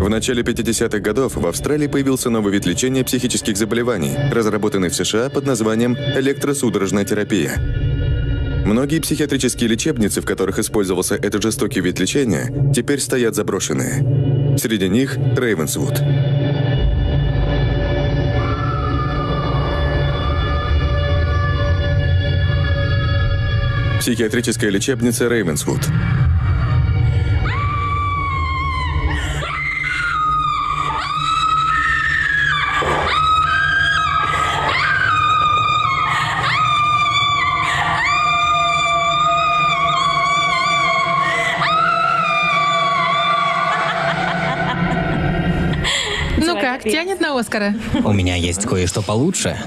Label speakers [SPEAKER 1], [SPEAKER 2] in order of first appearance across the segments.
[SPEAKER 1] В начале 50-х годов в Австралии появился новый вид лечения психических заболеваний, разработанный в США под названием электросудорожная терапия. Многие психиатрические лечебницы, в которых использовался этот жестокий вид лечения, теперь стоят заброшенные. Среди них Рейвенсвуд. Психиатрическая лечебница Рейвенсвуд.
[SPEAKER 2] Оскара?
[SPEAKER 3] У меня есть кое-что получше.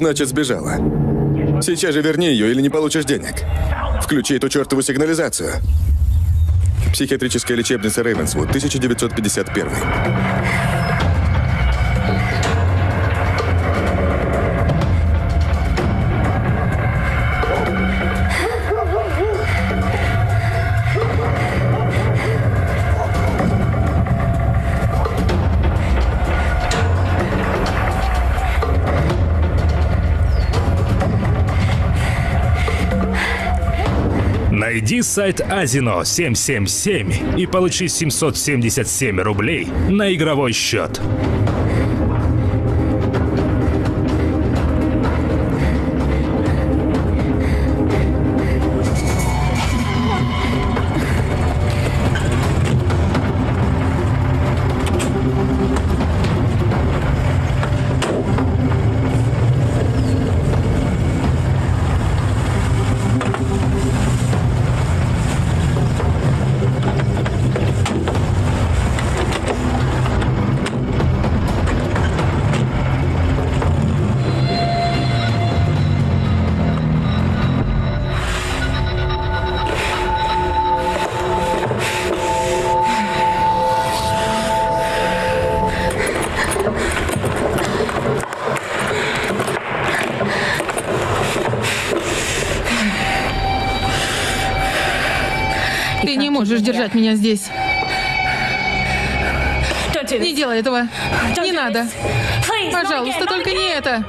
[SPEAKER 1] Значит сбежала? Сейчас же верни ее или не получишь денег. Включи эту чертову сигнализацию. Психиатрическая лечебница Рейвенсвуд, 1951.
[SPEAKER 4] Найди сайт Азино 777 и получи 777 рублей на игровой счет.
[SPEAKER 2] Можешь держать меня здесь. Не делай этого. Не надо. Пожалуйста, только не это.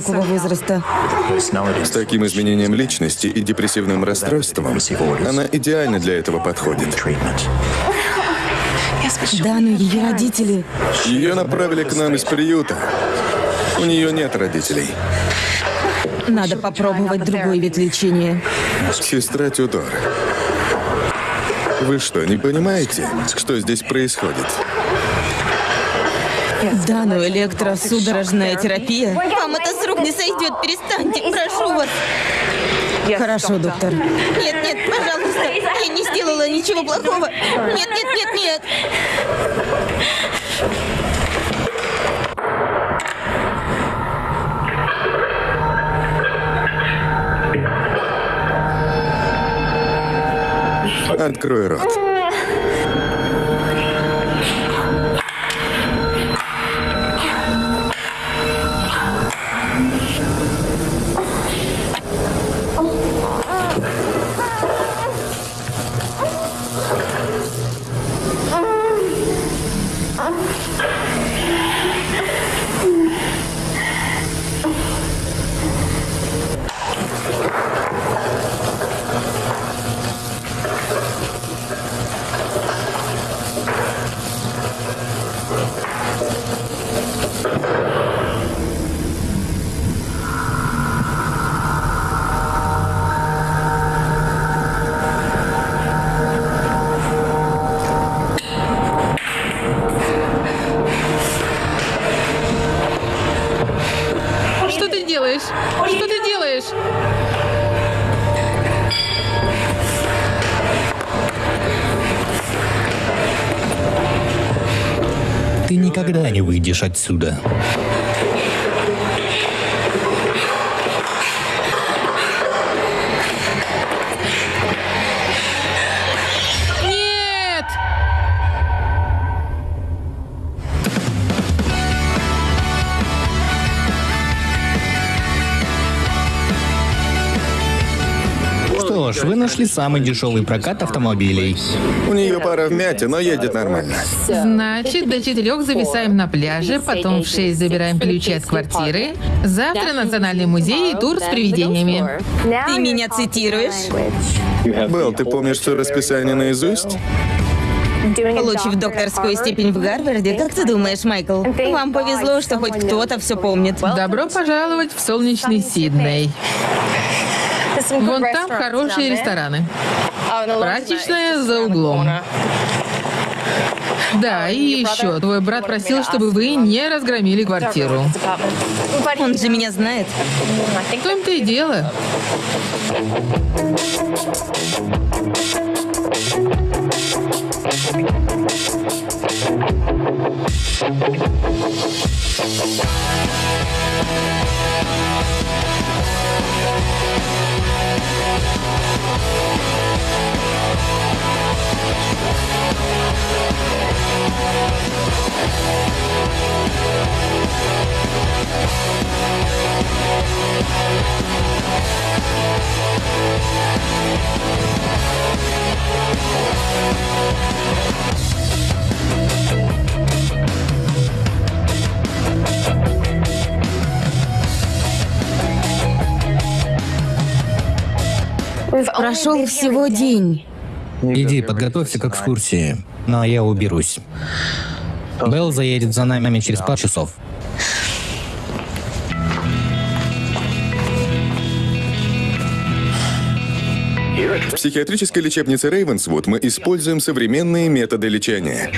[SPEAKER 5] Такого возраста.
[SPEAKER 1] С таким изменением личности и депрессивным расстройством она идеально для этого подходит.
[SPEAKER 5] Да, но ее родители...
[SPEAKER 1] Ее направили к нам из приюта. У нее нет родителей.
[SPEAKER 5] Надо попробовать другой вид лечения.
[SPEAKER 1] Сестра Тюдор. Вы что, не понимаете, что здесь происходит?
[SPEAKER 5] Да, но электросудорожная терапия...
[SPEAKER 6] Вам это с рук не сойдет. Перестаньте, прошу вас.
[SPEAKER 5] Хорошо, доктор.
[SPEAKER 6] Нет, нет, пожалуйста. Я не сделала ничего плохого. Нет, нет, нет, нет.
[SPEAKER 1] Открой рот.
[SPEAKER 3] Отсюда. Вы нашли самый дешевый прокат автомобилей.
[SPEAKER 1] У нее пара вмятин, но едет нормально.
[SPEAKER 2] Значит, до четырех зависаем на пляже, потом в шесть забираем ключи от квартиры. Завтра национальный музей и тур с привидениями.
[SPEAKER 6] Ты меня цитируешь?
[SPEAKER 1] Белл, ты помнишь все расписание наизусть?
[SPEAKER 6] Получив докторскую степень в Гарварде, как ты думаешь, Майкл? Вам повезло, что хоть кто-то все помнит.
[SPEAKER 2] Добро пожаловать в солнечный Сидней. Вон там хорошие рестораны. Прачечная за углом. Да, и еще, твой брат просил, чтобы вы не разгромили квартиру.
[SPEAKER 6] Он же меня знает.
[SPEAKER 2] В том-то и дело.
[SPEAKER 5] Прошел всего день.
[SPEAKER 3] Иди, подготовься к экскурсии. А я уберусь. Белл заедет за нами через пару часов.
[SPEAKER 1] В психиатрической лечебнице Рейвенсвуд мы используем современные методы лечения.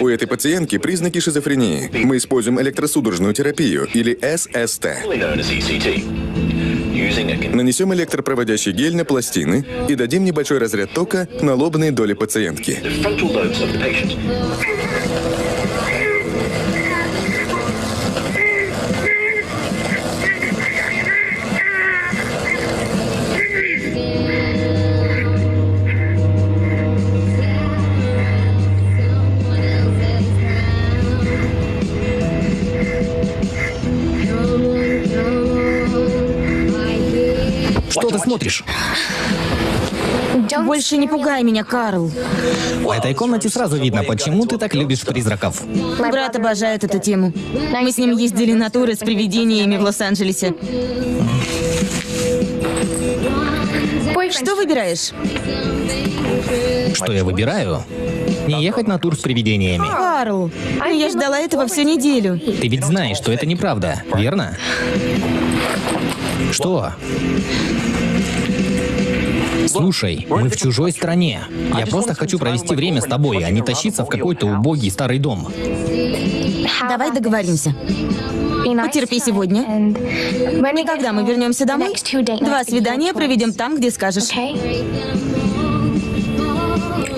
[SPEAKER 1] У этой пациентки признаки шизофрении. Мы используем электросудорожную терапию, или ССТ. Нанесем электропроводящий гель на пластины и дадим небольшой разряд тока на лобные доли пациентки.
[SPEAKER 3] Смотришь?
[SPEAKER 5] Больше не пугай меня, Карл.
[SPEAKER 3] В этой комнате сразу видно, почему ты так любишь призраков.
[SPEAKER 5] Брат обожает эту тему. Мы с ним ездили на туры с привидениями в Лос-Анджелесе. Что выбираешь?
[SPEAKER 3] Что я выбираю? Не ехать на тур с привидениями.
[SPEAKER 5] Карл, я ждала этого всю неделю.
[SPEAKER 3] Ты ведь знаешь, что это неправда, верно? Что? Слушай, мы в чужой стране. Я просто хочу провести время с тобой, а не тащиться в какой-то убогий старый дом.
[SPEAKER 5] Давай договоримся. Потерпи сегодня. И когда мы вернемся домой, два свидания проведем там, где скажешь.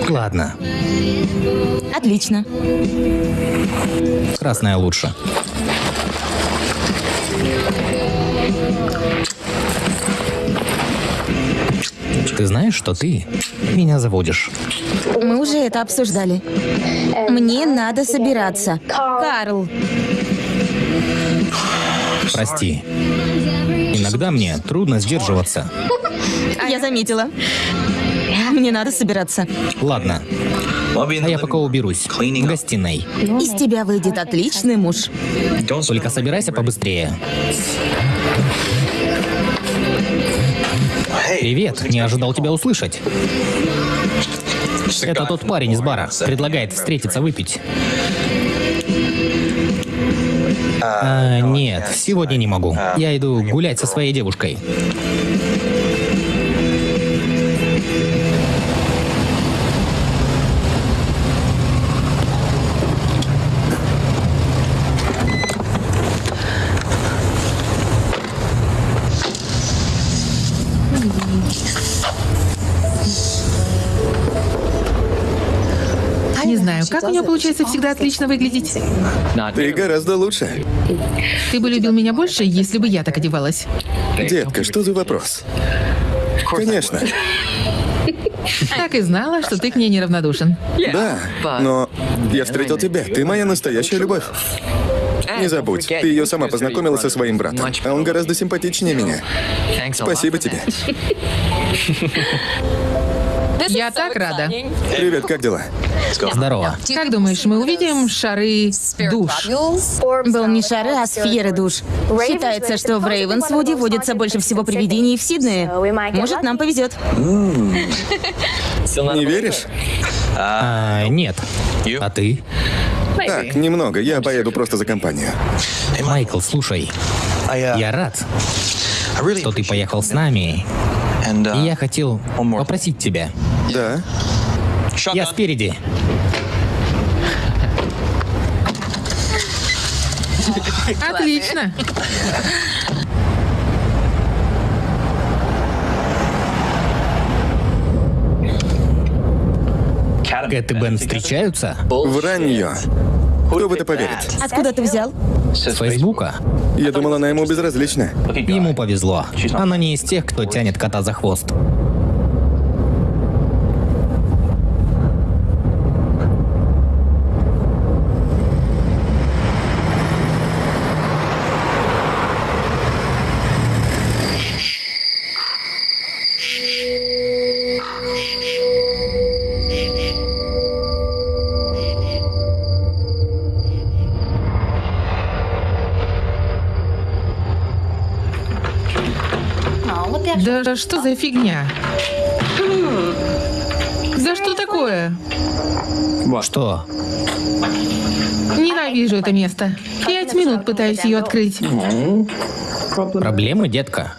[SPEAKER 3] Ладно,
[SPEAKER 5] Отлично.
[SPEAKER 3] красная лучше. Ты знаешь, что ты меня заводишь?
[SPEAKER 5] Мы уже это обсуждали. Мне надо собираться. Карл,
[SPEAKER 3] Прости. Иногда мне трудно сдерживаться.
[SPEAKER 5] я заметила. Мне надо собираться.
[SPEAKER 3] Ладно, а я пока уберусь. В гостиной.
[SPEAKER 5] Из тебя выйдет отличный муж.
[SPEAKER 3] Только собирайся побыстрее. Привет, не ожидал тебя услышать. Это тот парень из бара. Предлагает встретиться выпить. А, нет, сегодня не могу. Я иду гулять со своей девушкой.
[SPEAKER 2] У нее получается всегда отлично выглядеть.
[SPEAKER 1] Ты гораздо лучше.
[SPEAKER 2] Ты бы любил меня больше, если бы я так одевалась.
[SPEAKER 1] Детка, что за вопрос? Конечно.
[SPEAKER 2] Так и знала, что ты к ней неравнодушен.
[SPEAKER 1] Да, но я встретил тебя. Ты моя настоящая любовь. Не забудь, ты ее сама познакомила со своим братом, а он гораздо симпатичнее меня. Спасибо тебе.
[SPEAKER 2] Я так рада.
[SPEAKER 1] Привет, как дела?
[SPEAKER 3] Здорово.
[SPEAKER 2] Как думаешь, мы увидим шары душ?
[SPEAKER 5] Был не шары, а сферы душ. Считается, что в Рейвенсвуде водится больше всего привидений в Сиднее. Может, нам повезет.
[SPEAKER 1] Не веришь?
[SPEAKER 3] А, нет. А ты?
[SPEAKER 1] Так, немного. Я поеду просто за компанию.
[SPEAKER 3] Майкл, слушай. Я рад, что ты поехал с нами. И я хотел попросить тебя.
[SPEAKER 1] Да.
[SPEAKER 3] Я спереди.
[SPEAKER 2] Отлично.
[SPEAKER 3] Кэт и Бен встречаются?
[SPEAKER 1] Вранье. Кто в это поверит?
[SPEAKER 5] Откуда ты взял?
[SPEAKER 3] С Фейсбука?
[SPEAKER 1] Я думал, она ему безразлична.
[SPEAKER 3] Ему повезло. Она не из тех, кто тянет кота за хвост.
[SPEAKER 2] Да что за фигня? Да что такое?
[SPEAKER 3] Что?
[SPEAKER 2] Ненавижу это место. Пять минут пытаюсь ее открыть.
[SPEAKER 3] Проблемы, детка?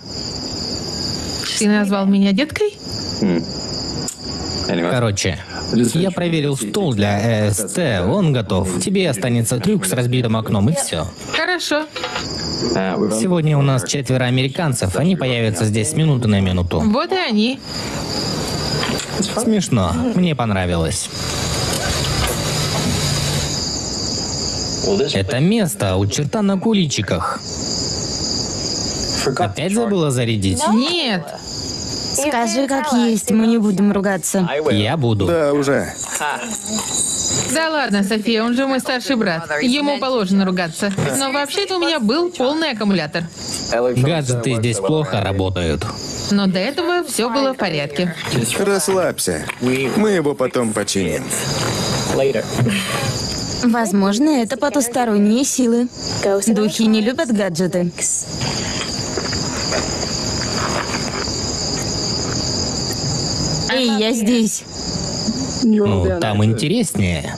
[SPEAKER 2] Ты назвал меня деткой?
[SPEAKER 3] Короче, я проверил стол для ЭСТ, он готов. Тебе останется трюк с разбитым окном и все.
[SPEAKER 2] Хорошо.
[SPEAKER 3] Сегодня у нас четверо американцев, они появятся здесь с минуты на минуту.
[SPEAKER 2] Вот и они.
[SPEAKER 3] Смешно, мне понравилось. Это место у черта на куличиках. Опять забыла зарядить?
[SPEAKER 2] Нет.
[SPEAKER 5] Скажи, как есть, мы не будем ругаться.
[SPEAKER 3] Я буду.
[SPEAKER 1] Да, уже.
[SPEAKER 2] Да ладно, София, он же мой старший брат. Ему положено ругаться. Но вообще-то у меня был полный аккумулятор.
[SPEAKER 3] Гаджеты здесь плохо работают.
[SPEAKER 2] Но до этого все было в порядке.
[SPEAKER 1] Расслабься. Мы его потом починим.
[SPEAKER 5] Возможно, это потусторонние силы. Духи не любят гаджеты. Эй, я здесь.
[SPEAKER 3] Ну, там интереснее.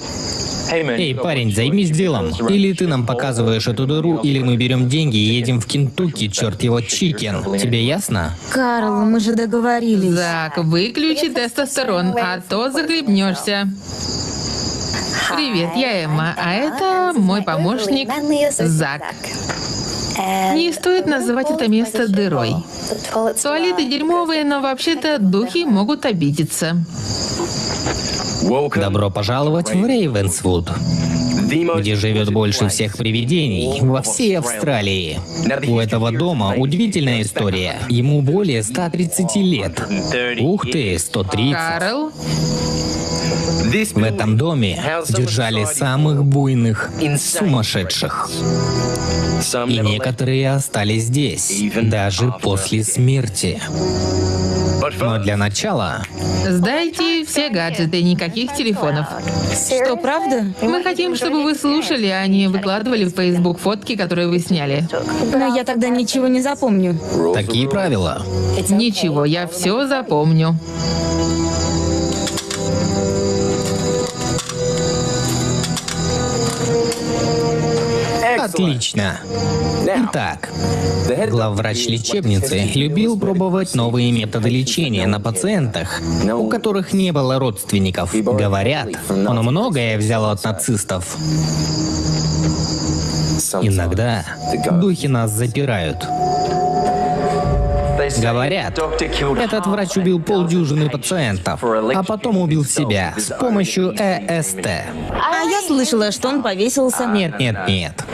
[SPEAKER 3] Эй, парень, займись делом. Или ты нам показываешь эту дыру, или мы берем деньги и едем в Кентукки, черт его, чикен. Тебе ясно?
[SPEAKER 5] Карл, мы же договорились.
[SPEAKER 2] Зак, выключи тестостерон, а то захлебнешься. Привет, я Эмма, а это мой помощник Зак. Не стоит называть это место дырой. Туалеты дерьмовые, но вообще-то духи могут обидеться.
[SPEAKER 3] Добро пожаловать в Рейвенсвуд, где живет больше всех привидений во всей Австралии. У этого дома удивительная история. Ему более 130 лет. Ух ты, 130.
[SPEAKER 2] Карл,
[SPEAKER 3] В этом доме держали самых буйных, сумасшедших. И некоторые остались здесь, даже после смерти. Но для начала
[SPEAKER 2] сдайте все гаджеты, никаких телефонов.
[SPEAKER 5] Что, правда?
[SPEAKER 2] Мы хотим, чтобы вы слушали, а не выкладывали в Facebook фотки, которые вы сняли.
[SPEAKER 5] Но я тогда ничего не запомню.
[SPEAKER 3] такие правила.
[SPEAKER 2] Ничего, я все запомню.
[SPEAKER 3] Отлично. Итак, главврач лечебницы любил пробовать новые методы лечения на пациентах, у которых не было родственников. Говорят, он многое взял от нацистов. Иногда духи нас запирают. Говорят, этот врач убил полдюжины пациентов, а потом убил себя с помощью ЭСТ.
[SPEAKER 5] А я слышала, что он повесился.
[SPEAKER 3] Нет, нет, нет.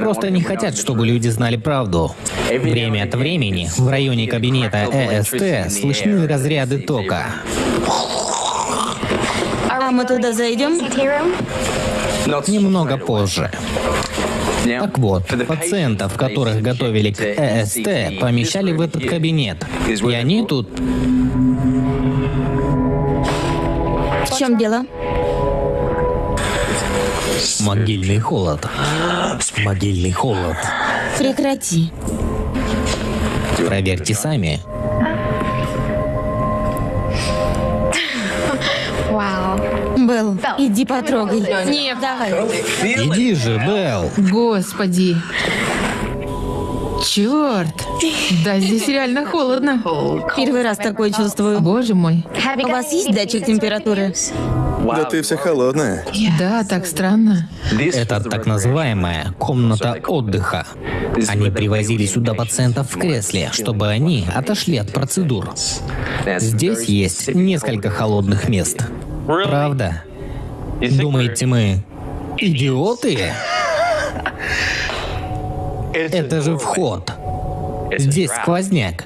[SPEAKER 3] Просто не хотят, чтобы люди знали правду. Время от времени в районе кабинета ЭСТ слышны разряды тока.
[SPEAKER 5] А мы туда зайдем?
[SPEAKER 3] Немного позже. Так вот, пациентов, которых готовили к ЭСТ, помещали в этот кабинет. И они тут...
[SPEAKER 5] В чем дело?
[SPEAKER 3] Могильный холод. Могильный холод.
[SPEAKER 5] Прекрати.
[SPEAKER 3] Проверьте сами.
[SPEAKER 5] Белл, иди потрогай.
[SPEAKER 2] Нет,
[SPEAKER 5] Давай.
[SPEAKER 3] Иди же, Белл.
[SPEAKER 2] Господи. Черт. Да здесь реально холодно.
[SPEAKER 5] Первый раз такое чувствую.
[SPEAKER 2] Боже мой.
[SPEAKER 5] У вас есть датчик температуры?
[SPEAKER 1] Да ты вся холодная.
[SPEAKER 2] Да, так странно.
[SPEAKER 3] Это так называемая комната отдыха. Они привозили сюда пациентов в кресле, чтобы они отошли от процедур. Здесь есть несколько холодных мест. Правда? Думаете, мы идиоты? Это же вход. Здесь сквозняк.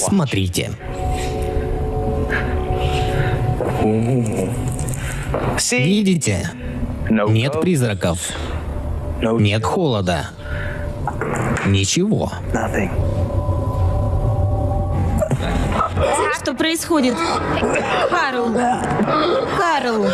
[SPEAKER 3] Смотрите. Видите? Нет призраков. Нет холода. Ничего.
[SPEAKER 5] Что происходит? Карл. Карл.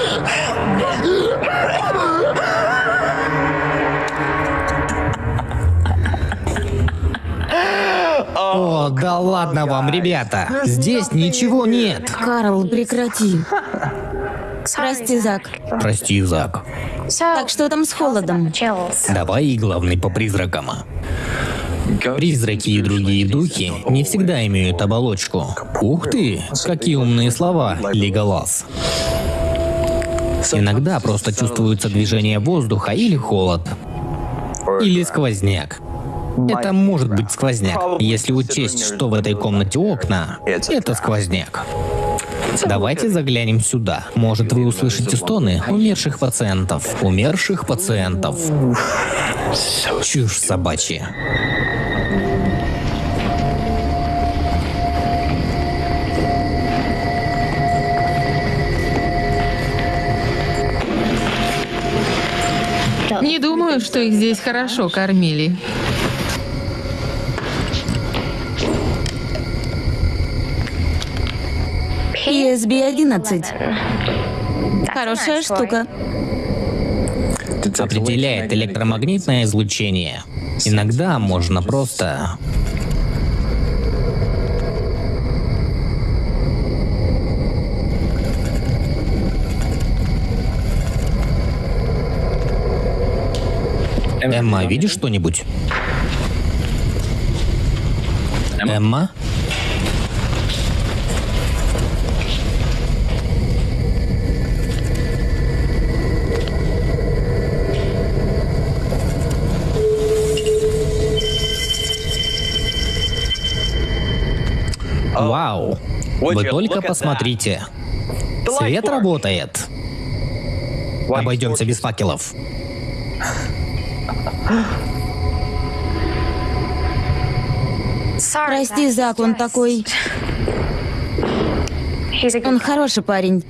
[SPEAKER 3] О, да ладно вам, ребята. Здесь ничего нет.
[SPEAKER 5] Карл, прекрати. Прости, Зак.
[SPEAKER 3] Прости, Зак.
[SPEAKER 5] Так что там с холодом?
[SPEAKER 3] Давай и главный по призракам. Призраки и другие духи не всегда имеют оболочку. Ух ты, какие умные слова, Леголас. Иногда просто чувствуется движение воздуха или холод. Или сквозняк. Это может быть сквозняк. Если учесть, что в этой комнате окна, это сквозняк. Давайте заглянем сюда. Может, вы услышите стоны умерших пациентов. Умерших пациентов. Чушь собачья.
[SPEAKER 2] Не думаю, что их здесь хорошо кормили.
[SPEAKER 5] ESB-11. Хорошая штука.
[SPEAKER 3] Определяет электромагнитное излучение. Иногда можно просто... Эмма, видишь что-нибудь? Эмма? Вы только посмотрите. Свет работает. Обойдемся без факелов.
[SPEAKER 5] Прости, Зак, он такой... Он хороший парень.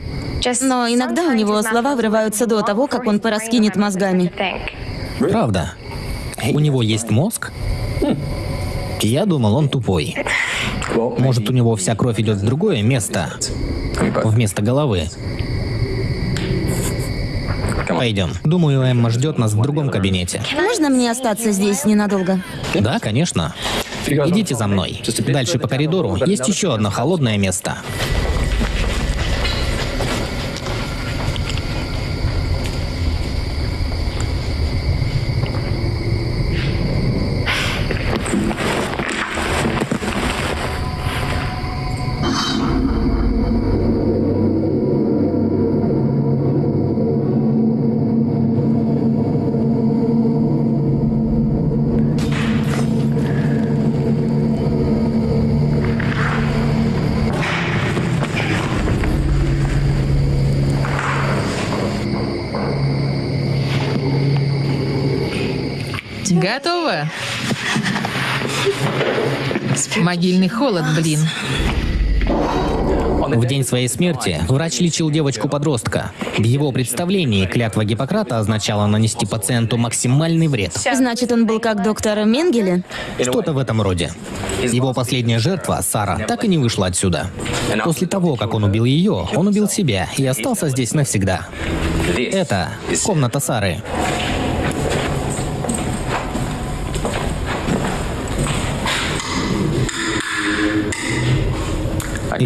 [SPEAKER 5] Но иногда у него слова вырываются до того, как он пораскинет мозгами.
[SPEAKER 3] Правда. У него есть мозг? Я думал, он тупой. Может, у него вся кровь идет в другое место, вместо головы. Пойдем. Думаю, Эмма ждет нас в другом кабинете.
[SPEAKER 5] Можно мне остаться здесь ненадолго?
[SPEAKER 3] Да, конечно. Идите за мной. Дальше по коридору есть еще одно холодное место.
[SPEAKER 2] Могильный холод, блин.
[SPEAKER 3] В день своей смерти врач лечил девочку-подростка. В его представлении клятва Гиппократа означала нанести пациенту максимальный вред.
[SPEAKER 5] Значит, он был как доктор Менгеле?
[SPEAKER 3] Что-то в этом роде. Его последняя жертва, Сара, так и не вышла отсюда. После того, как он убил ее, он убил себя и остался здесь навсегда. Это комната Сары.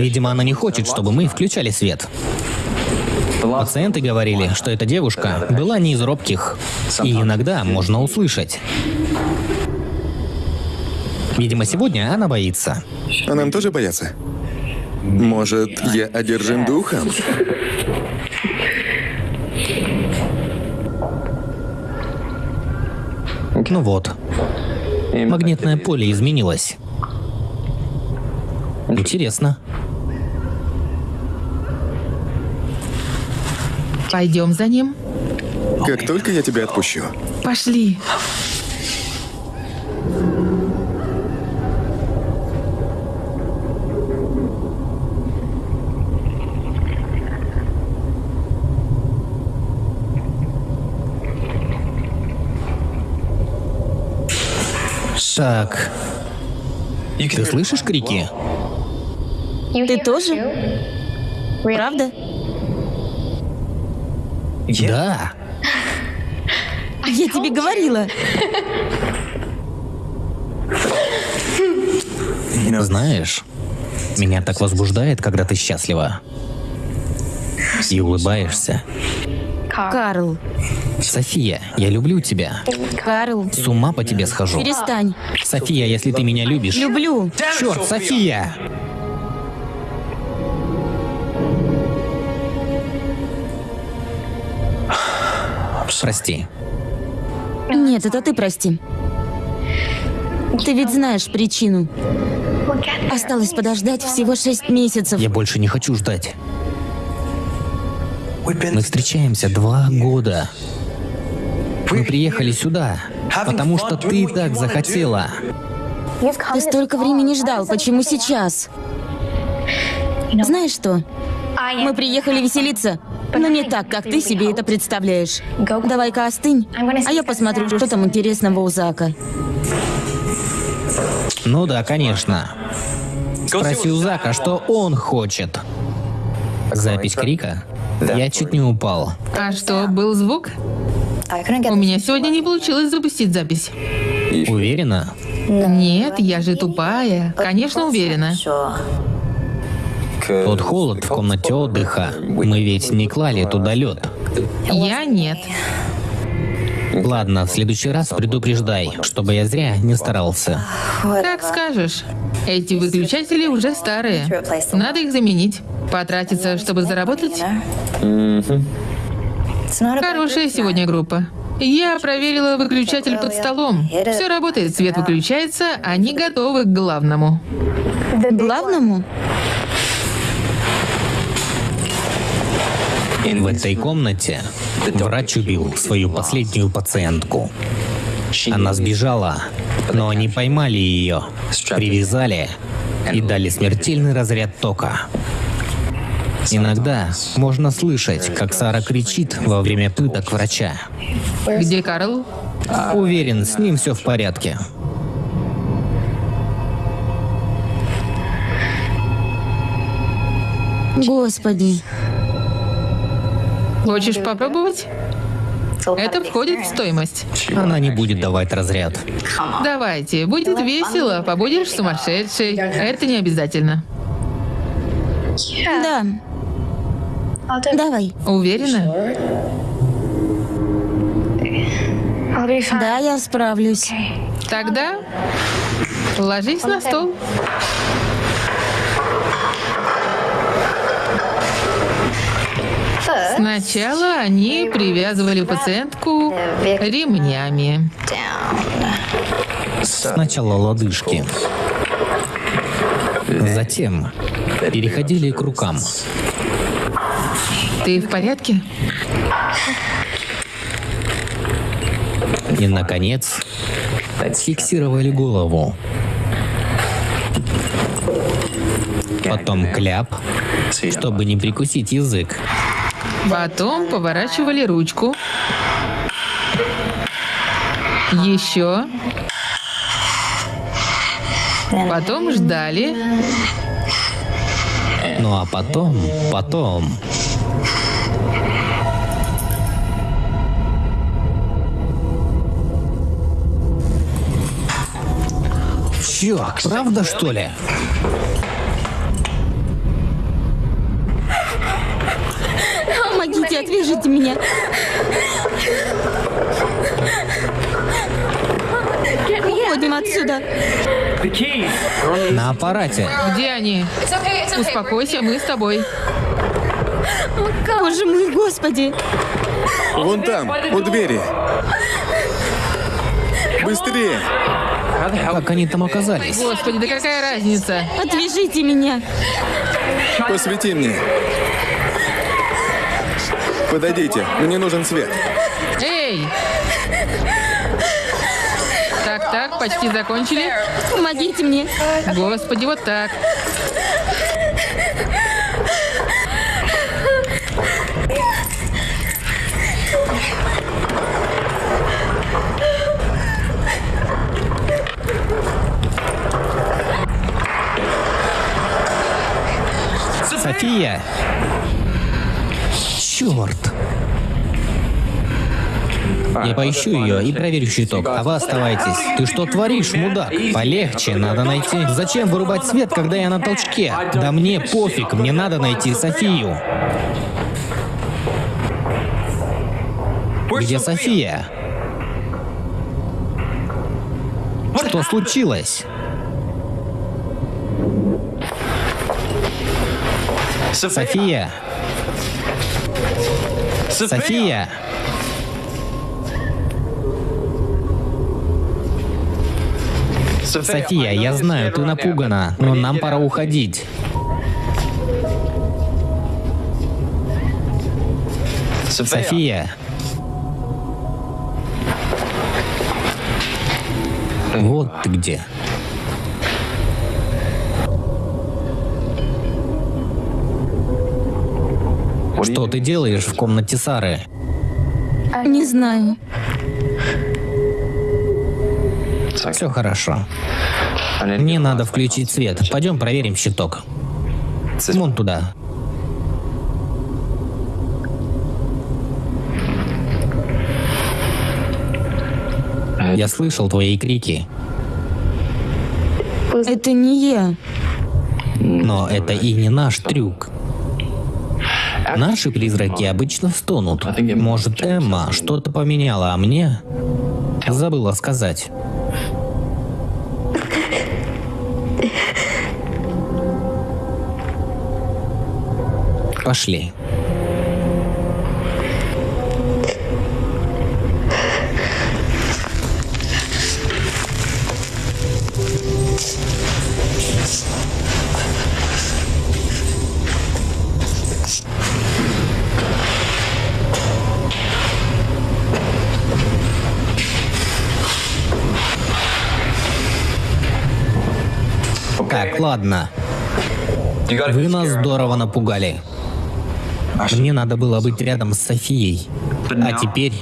[SPEAKER 3] Видимо, она не хочет, чтобы мы включали свет. Пациенты говорили, что эта девушка была не из робких, и иногда можно услышать. Видимо, сегодня она боится.
[SPEAKER 1] А нам тоже боятся? Может, я одержим духом?
[SPEAKER 3] Ну вот. Магнитное поле изменилось. Интересно.
[SPEAKER 2] Пойдем за ним.
[SPEAKER 1] Как только я тебя отпущу.
[SPEAKER 2] Пошли.
[SPEAKER 3] Так. Ты слышишь крики?
[SPEAKER 5] Ты тоже? Правда?
[SPEAKER 3] Да.
[SPEAKER 5] Я тебе говорила.
[SPEAKER 3] Знаешь, меня так возбуждает, когда ты счастлива. И улыбаешься.
[SPEAKER 5] Карл.
[SPEAKER 3] София, я люблю тебя.
[SPEAKER 5] Карл.
[SPEAKER 3] С ума по тебе схожу.
[SPEAKER 5] Перестань.
[SPEAKER 3] София, если ты меня любишь...
[SPEAKER 5] Люблю.
[SPEAKER 3] Черт, София! Прости.
[SPEAKER 5] Нет, это ты прости. Ты ведь знаешь причину. Осталось подождать всего шесть месяцев.
[SPEAKER 3] Я больше не хочу ждать. Мы встречаемся два года. Мы приехали сюда, потому что ты так захотела.
[SPEAKER 5] Ты столько времени ждал, почему сейчас? Знаешь что? Мы приехали веселиться. Но не так, как ты себе это представляешь. Давай-ка остынь, а я посмотрю, что там интересного у Зака.
[SPEAKER 3] Ну да, конечно. Спроси у Зака, что он хочет. Запись крика? Я чуть не упал.
[SPEAKER 2] А что, был звук? У меня сегодня не получилось запустить запись.
[SPEAKER 3] Уверена?
[SPEAKER 2] Нет, я же тупая. Конечно, уверена.
[SPEAKER 3] Тот холод в комнате отдыха. Мы ведь не клали туда лед.
[SPEAKER 2] Я нет.
[SPEAKER 3] Ладно, в следующий раз предупреждай, чтобы я зря не старался.
[SPEAKER 2] Как скажешь. Эти выключатели уже старые. Надо их заменить. Потратиться, чтобы заработать. Хорошая сегодня группа. Я проверила выключатель под столом. Все работает, свет выключается, они готовы к главному.
[SPEAKER 5] Главному?
[SPEAKER 3] В этой комнате врач убил свою последнюю пациентку. Она сбежала, но они поймали ее, привязали и дали смертельный разряд тока. Иногда можно слышать, как Сара кричит во время пыток врача.
[SPEAKER 2] Где Карл?
[SPEAKER 3] Уверен, с ним все в порядке.
[SPEAKER 5] Господи.
[SPEAKER 2] Хочешь попробовать? Это входит в стоимость.
[SPEAKER 3] Она не будет давать разряд.
[SPEAKER 2] Давайте, будет весело, побудешь сумасшедшей. Это не обязательно.
[SPEAKER 5] Да. Давай.
[SPEAKER 2] Уверена?
[SPEAKER 5] Да, я справлюсь.
[SPEAKER 2] Тогда ложись на стол. Сначала они привязывали пациентку ремнями.
[SPEAKER 3] Сначала лодыжки. Затем переходили к рукам.
[SPEAKER 2] Ты в порядке?
[SPEAKER 3] И, наконец, фиксировали голову. Потом кляп, чтобы не прикусить язык.
[SPEAKER 2] Потом поворачивали ручку. Еще. Потом ждали.
[SPEAKER 3] Ну а потом, потом... Чёрт, правда что ли?
[SPEAKER 5] Отвяжите меня. Уходим отсюда.
[SPEAKER 3] На аппарате.
[SPEAKER 2] Где они? Успокойся, мы с тобой.
[SPEAKER 5] Боже мой, господи.
[SPEAKER 1] Вон там, у двери. Быстрее!
[SPEAKER 3] Как они там оказались?
[SPEAKER 2] Господи, да какая разница?
[SPEAKER 5] Отвяжите меня.
[SPEAKER 1] Посвети мне. Подойдите, мне нужен свет.
[SPEAKER 2] Эй! Так, так, почти закончили.
[SPEAKER 5] Помогите мне.
[SPEAKER 2] Господи, вот так.
[SPEAKER 3] София! Черт! Я поищу ее и проверю щиток, а вы оставайтесь. Ты что творишь, мудак? Полегче, надо найти. Зачем вырубать свет, когда я на толчке? Да мне пофиг, мне надо найти Софию. Где София? Что случилось? София! София! София, я знаю, ты напугана, но нам пора уходить. София! Вот ты где. Что ты делаешь в комнате Сары?
[SPEAKER 5] Не знаю.
[SPEAKER 3] Все хорошо. Мне надо включить свет. Пойдем проверим щиток. Вон туда. Я слышал твои крики,
[SPEAKER 5] Это не я.
[SPEAKER 3] но это и не наш трюк. Наши призраки обычно стонут. Может, Эмма что-то поменяла, а мне забыла сказать. Пошли. Ладно. Вы нас здорово напугали. Мне надо было быть рядом с Софией. А теперь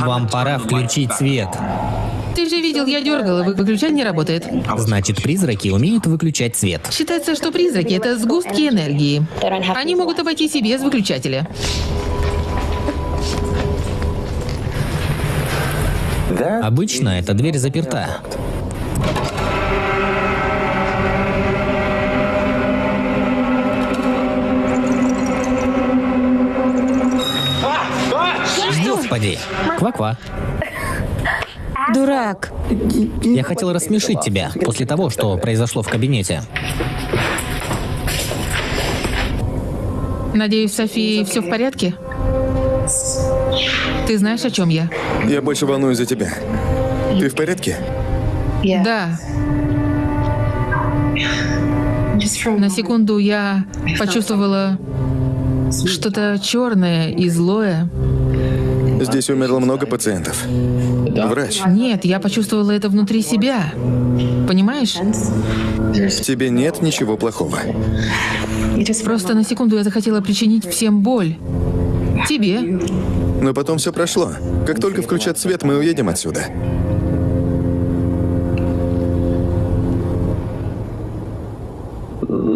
[SPEAKER 3] вам пора включить свет.
[SPEAKER 2] Ты же видел, я дергала, вы- выключатель не работает.
[SPEAKER 3] Значит, призраки умеют выключать свет.
[SPEAKER 2] Считается, что призраки — это сгустки энергии. Они могут обойтись и без выключателя.
[SPEAKER 3] Обычно эта дверь заперта. Господи. Ква-ква.
[SPEAKER 5] Дурак.
[SPEAKER 3] Я хотел рассмешить тебя после того, что произошло в кабинете.
[SPEAKER 2] Надеюсь, Софии все в порядке? Ты знаешь, о чем я?
[SPEAKER 1] Я больше волнуюсь за тебя. Ты в порядке?
[SPEAKER 2] Да. На секунду я почувствовала что-то черное и злое.
[SPEAKER 1] Здесь умерло много пациентов. Врач,
[SPEAKER 2] Нет, я почувствовала это внутри себя. Понимаешь?
[SPEAKER 1] в тебе нет ничего плохого.
[SPEAKER 2] Просто на секунду я захотела причинить всем боль. Тебе.
[SPEAKER 1] Но потом все прошло. Как только включат свет, мы уедем отсюда.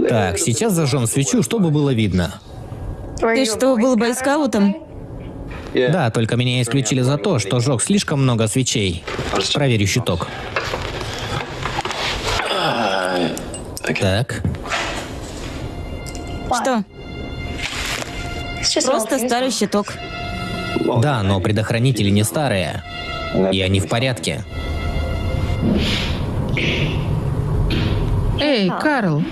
[SPEAKER 3] Так, сейчас зажжем свечу, чтобы было видно.
[SPEAKER 5] Ты что, был бойскаутом?
[SPEAKER 3] Да, только меня исключили за то, что жег слишком много свечей. Проверю щиток. Так,
[SPEAKER 5] Что? Просто старый щиток.
[SPEAKER 3] да, но предохранители не старые. И они в порядке.
[SPEAKER 2] Эй, Карл,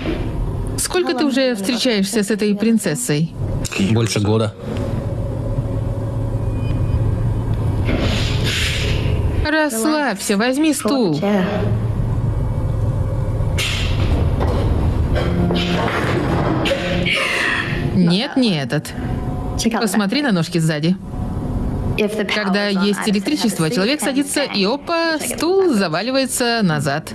[SPEAKER 2] сколько ты уже встречаешься с этой принцессой?
[SPEAKER 3] Больше года.
[SPEAKER 2] Расслабься, возьми стул. Нет, не этот. Посмотри на ножки сзади. Когда есть электричество, человек садится и опа, стул заваливается назад.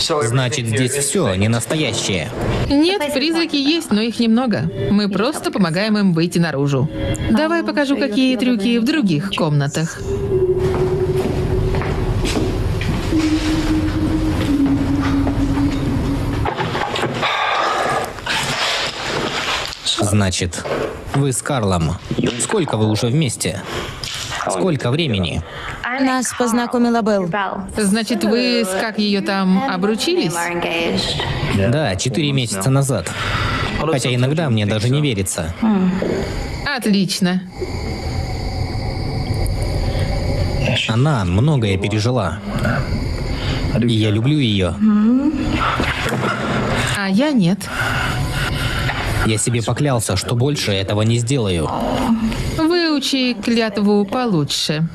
[SPEAKER 3] Значит, здесь все не настоящее.
[SPEAKER 2] Нет, призраки есть, но их немного. Мы просто помогаем им выйти наружу. Давай покажу, какие трюки в других комнатах.
[SPEAKER 3] Значит, вы с Карлом. Сколько вы уже вместе? Сколько времени?
[SPEAKER 5] Нас познакомила Белл.
[SPEAKER 2] Значит, вы с как ее там обручились?
[SPEAKER 3] Да, четыре месяца назад. Хотя иногда мне даже не верится.
[SPEAKER 2] Отлично.
[SPEAKER 3] Она многое пережила. И я люблю ее.
[SPEAKER 2] А я нет.
[SPEAKER 3] Я себе поклялся, что больше этого не сделаю.
[SPEAKER 2] Выучи клятву получше.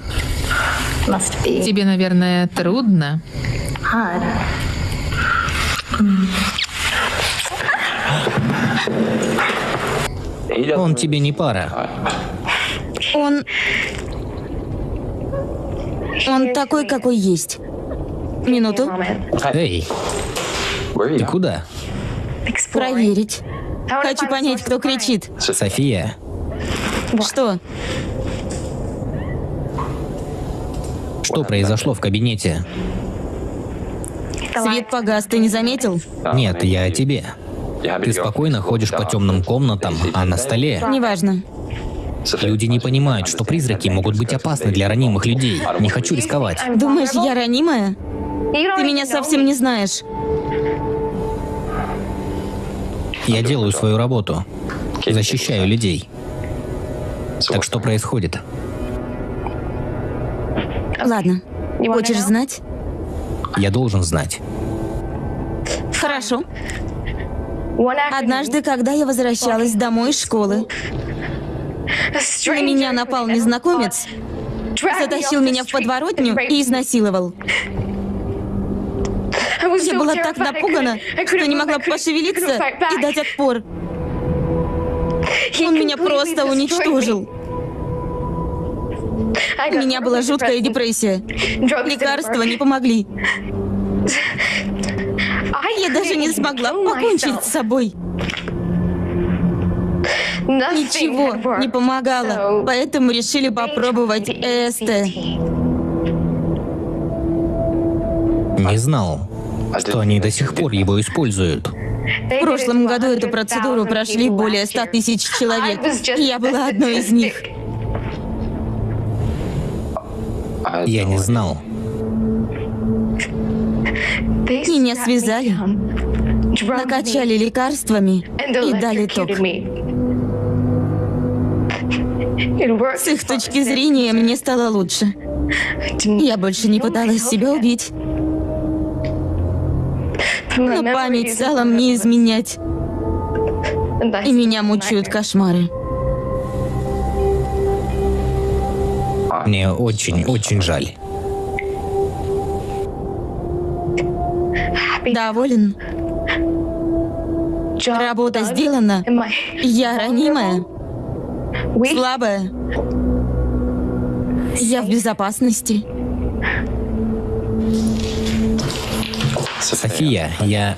[SPEAKER 2] Тебе, наверное, трудно.
[SPEAKER 3] Он тебе не пара.
[SPEAKER 5] Он... Он такой, какой есть. Минуту.
[SPEAKER 3] Эй, ты куда?
[SPEAKER 5] Проверить. Хочу понять, кто кричит.
[SPEAKER 3] София,
[SPEAKER 5] Что?
[SPEAKER 3] что произошло в кабинете?
[SPEAKER 5] Свет погас, ты не заметил?
[SPEAKER 3] Нет, я о тебе. Ты спокойно ходишь по темным комнатам, а на столе
[SPEAKER 5] Неважно.
[SPEAKER 3] люди не понимают, что призраки могут быть опасны для ранимых людей. Не хочу рисковать.
[SPEAKER 5] Думаешь, я ранимая? Ты меня совсем не знаешь.
[SPEAKER 3] Я делаю свою работу. Защищаю людей. Так что происходит?
[SPEAKER 5] Ладно. Хочешь знать?
[SPEAKER 3] Я должен знать.
[SPEAKER 5] Хорошо. Однажды, когда я возвращалась домой из школы, на меня напал незнакомец, затащил меня в подворотню и изнасиловал. Я была так напугана, что не могла пошевелиться и дать отпор. Он меня просто уничтожил. У меня была жуткая депрессия. Лекарства не помогли. Я даже не смогла покончить с собой. Ничего не помогало, поэтому решили попробовать ЭСТ.
[SPEAKER 3] Не знал, что они до сих пор его используют.
[SPEAKER 5] В прошлом году эту процедуру прошли более 100 тысяч человек. Я была одной из них.
[SPEAKER 3] Я не знал.
[SPEAKER 5] Меня связали, накачали лекарствами и дали ток. С их точки зрения мне стало лучше. Я больше не пыталась себя убить. Но память стала мне изменять. И меня мучают кошмары.
[SPEAKER 3] Мне очень-очень жаль.
[SPEAKER 5] Доволен? Работа сделана. Я ранимая. Слабая. Я в безопасности.
[SPEAKER 3] София, я...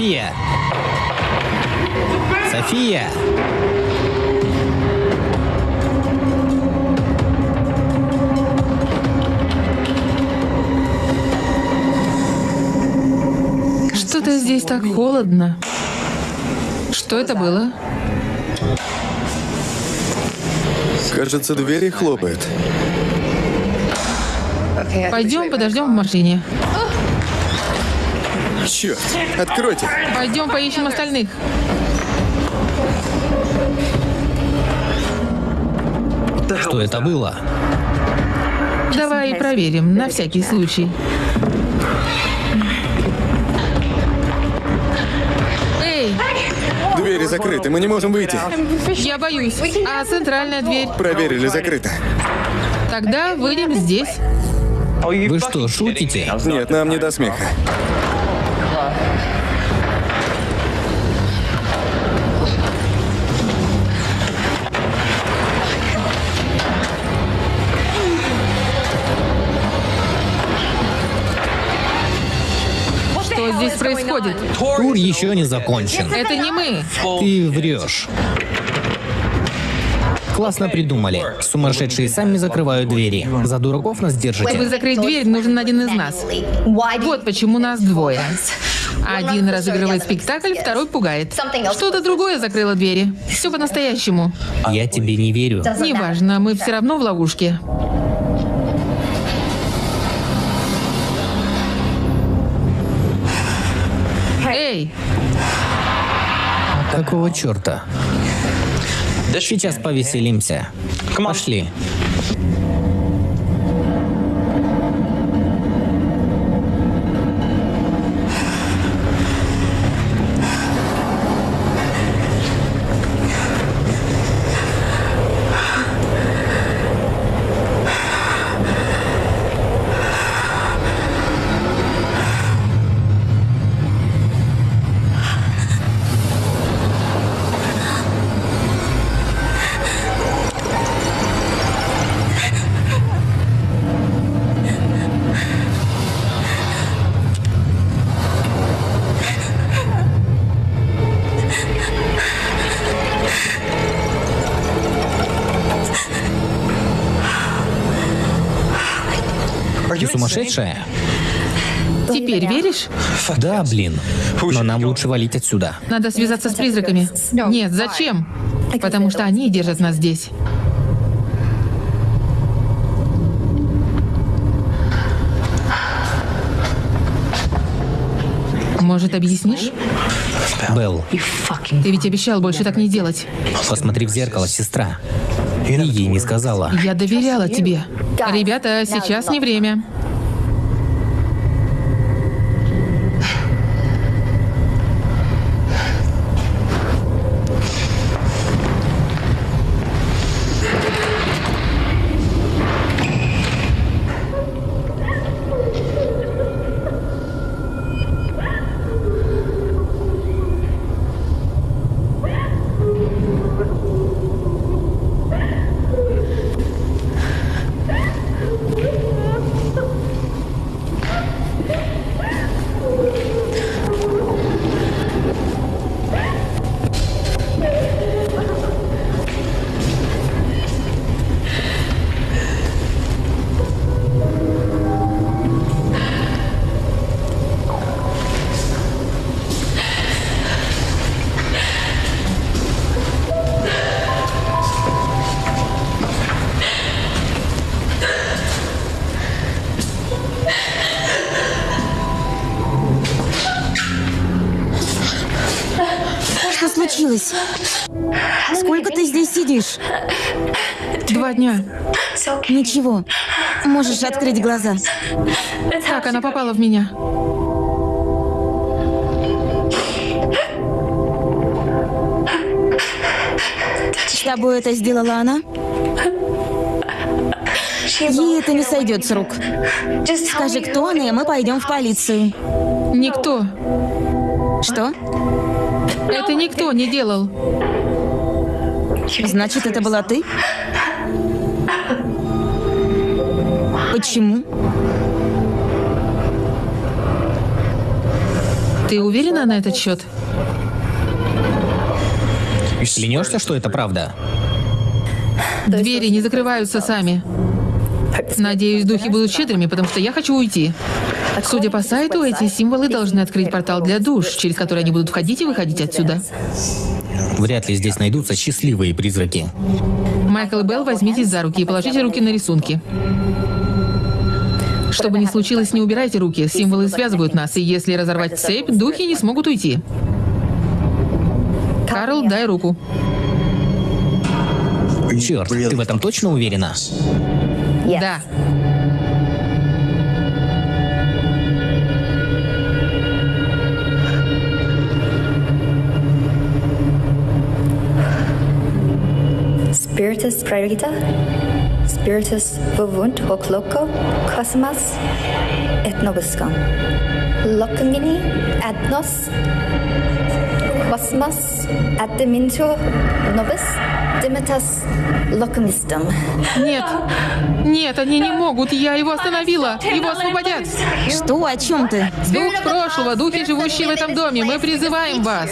[SPEAKER 3] София! София!
[SPEAKER 2] Что-то здесь так холодно. Что это было?
[SPEAKER 1] Кажется, двери хлопают.
[SPEAKER 2] Пойдем подождем в машине.
[SPEAKER 1] Черт, откройте.
[SPEAKER 2] Пойдем поищем остальных.
[SPEAKER 3] Что это было?
[SPEAKER 2] Давай проверим, на всякий случай. Эй,
[SPEAKER 1] Двери закрыты, мы не можем выйти.
[SPEAKER 2] я боюсь. А центральная дверь?
[SPEAKER 1] Проверили, закрыто.
[SPEAKER 2] Тогда выйдем здесь.
[SPEAKER 3] Вы что, шутите?
[SPEAKER 1] Нет, нам не до смеха.
[SPEAKER 3] Тур еще не закончен.
[SPEAKER 2] Это не мы.
[SPEAKER 3] Ты врешь. Классно придумали. Сумасшедшие сами закрывают двери. За дураков нас
[SPEAKER 2] Чтобы
[SPEAKER 3] держите.
[SPEAKER 2] закрыть дверь, нужен один из нас. Вот почему нас двое. Один разыгрывает спектакль, второй пугает. Что-то другое закрыло двери. Все по-настоящему.
[SPEAKER 3] Я тебе не верю.
[SPEAKER 2] Неважно, мы все равно в ловушке.
[SPEAKER 3] Какого черта? Сейчас повеселимся. Пошли. Да, блин. Но нам лучше валить отсюда.
[SPEAKER 2] Надо связаться с призраками. Нет, зачем? Потому что они держат нас здесь. Может, объяснишь?
[SPEAKER 3] Белл,
[SPEAKER 2] Ты ведь обещал больше так не делать.
[SPEAKER 3] посмотри в зеркало, сестра. Ты ей не сказала.
[SPEAKER 2] Я доверяла тебе. Ребята, сейчас не время.
[SPEAKER 5] Случилось? Сколько ты здесь сидишь?
[SPEAKER 2] Два дня.
[SPEAKER 5] Ничего. Можешь открыть глаза.
[SPEAKER 2] Как она попала в меня?
[SPEAKER 5] С тобой это сделала она? Ей это не сойдет с рук. Скажи, кто она, и мы пойдем в полицию.
[SPEAKER 2] Никто.
[SPEAKER 5] Что?
[SPEAKER 2] Это никто не делал.
[SPEAKER 5] Значит, это была ты? Почему?
[SPEAKER 2] Ты уверена на этот счет?
[SPEAKER 3] Клянешься, что это правда?
[SPEAKER 2] Двери не закрываются сами. Надеюсь, духи будут щедрыми, потому что я хочу уйти. Судя по сайту, эти символы должны открыть портал для душ, через который они будут входить и выходить отсюда.
[SPEAKER 3] Вряд ли здесь найдутся счастливые призраки.
[SPEAKER 2] Майкл и Белл, возьмитесь за руки и положите руки на рисунки. Что бы ни случилось, не убирайте руки. Символы связывают нас, и если разорвать цепь, духи не смогут уйти. Карл, дай руку.
[SPEAKER 3] Черт, ты в этом точно уверена?
[SPEAKER 2] Да.
[SPEAKER 7] Spiritus Praerita, Spiritus Vuvunt hoc loco, Cosmas, et nobiscum. Locangini ad nos Quasimas Adminto Nobis Dimitas Locumistum.
[SPEAKER 2] Нет. Нет, они не могут. Я его остановила. Его освободят.
[SPEAKER 5] Что? О чем ты?
[SPEAKER 2] Дух прошлого, духи, живущие в этом доме, мы призываем вас.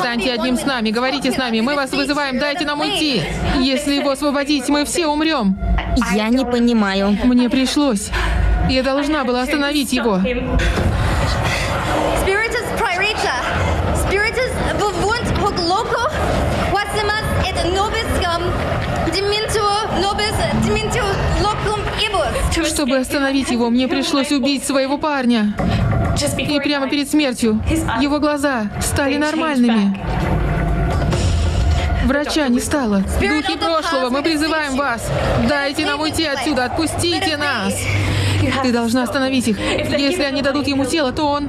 [SPEAKER 2] Станьте одним с нами, говорите с нами, мы вас вызываем, дайте нам уйти. Если его освободить, мы все умрем.
[SPEAKER 5] Я не понимаю.
[SPEAKER 2] Мне пришлось. Я должна была остановить его. Чтобы остановить его, мне пришлось убить своего парня. И прямо перед смертью его глаза стали нормальными. Врача не стало. Духи прошлого, мы призываем вас. Дайте нам уйти отсюда, отпустите нас. Ты должна остановить их. Если они дадут ему тело, то он...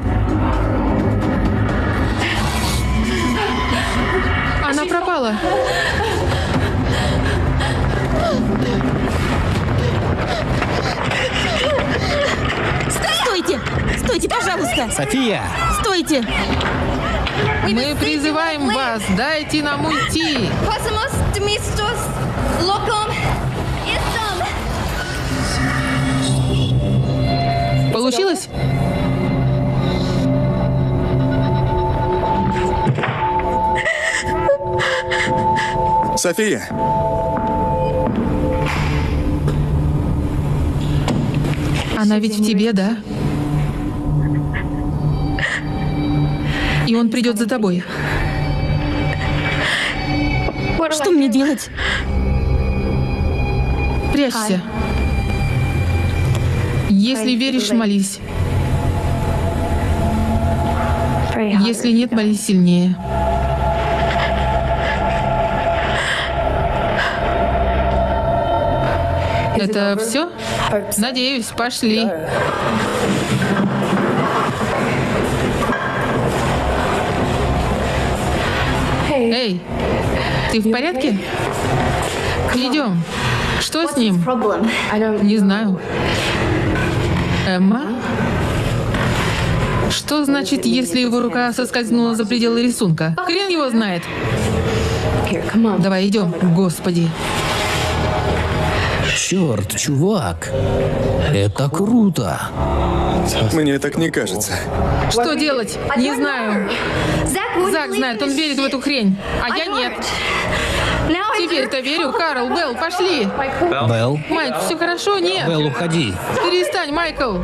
[SPEAKER 2] Она пропала.
[SPEAKER 5] Стойте! Пожалуйста!
[SPEAKER 3] София!
[SPEAKER 5] Стойте!
[SPEAKER 2] Мы призываем вас, дайте нам уйти. Получилось?
[SPEAKER 1] София!
[SPEAKER 2] Она ведь в тебе, да? И он придет за тобой.
[SPEAKER 5] Что мне делать?
[SPEAKER 2] Прячься. Если веришь, молись. Если нет, молись сильнее. Это все? Надеюсь, пошли. Эй, ты в порядке? Идем. Что с ним? Не знаю. Эмма? Что значит, если его рука соскользнула за пределы рисунка? Хрен его знает. Давай идем. Господи.
[SPEAKER 3] Черт, чувак! Это круто!
[SPEAKER 1] Мне так не кажется.
[SPEAKER 2] Что делать? Не знаю. Зак знает, он верит в эту хрень. А я нет. Теперь-то верю. Карл, Белл, пошли.
[SPEAKER 3] Белл?
[SPEAKER 2] Майк, все хорошо? Нет.
[SPEAKER 3] Белл, уходи.
[SPEAKER 2] Перестань, Майкл.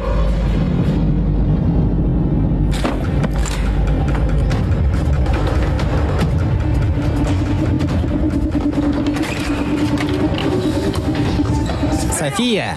[SPEAKER 3] София!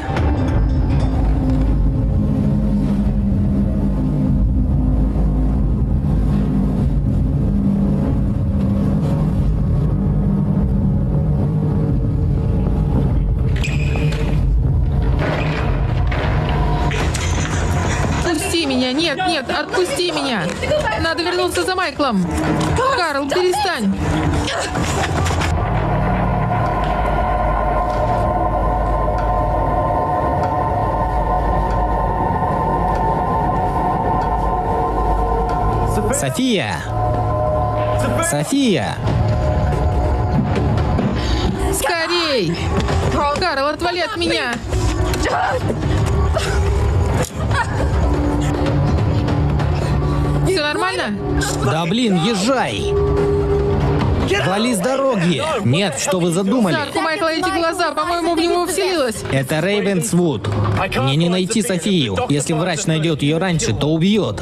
[SPEAKER 2] Отпусти меня. Нет, нет, отпусти меня. Надо вернуться за Майклом. Карл, перестань.
[SPEAKER 3] София! София!
[SPEAKER 2] Скорей! Карл, отвали от меня! Все нормально?
[SPEAKER 3] Да блин, езжай! Вали с дороги! Нет, что вы задумали?
[SPEAKER 2] Зак, у Майкла эти глаза, по-моему, в него вселилось.
[SPEAKER 3] Это Рейвенсвуд. Мне не найти Софию. Если врач найдет ее раньше, то убьет.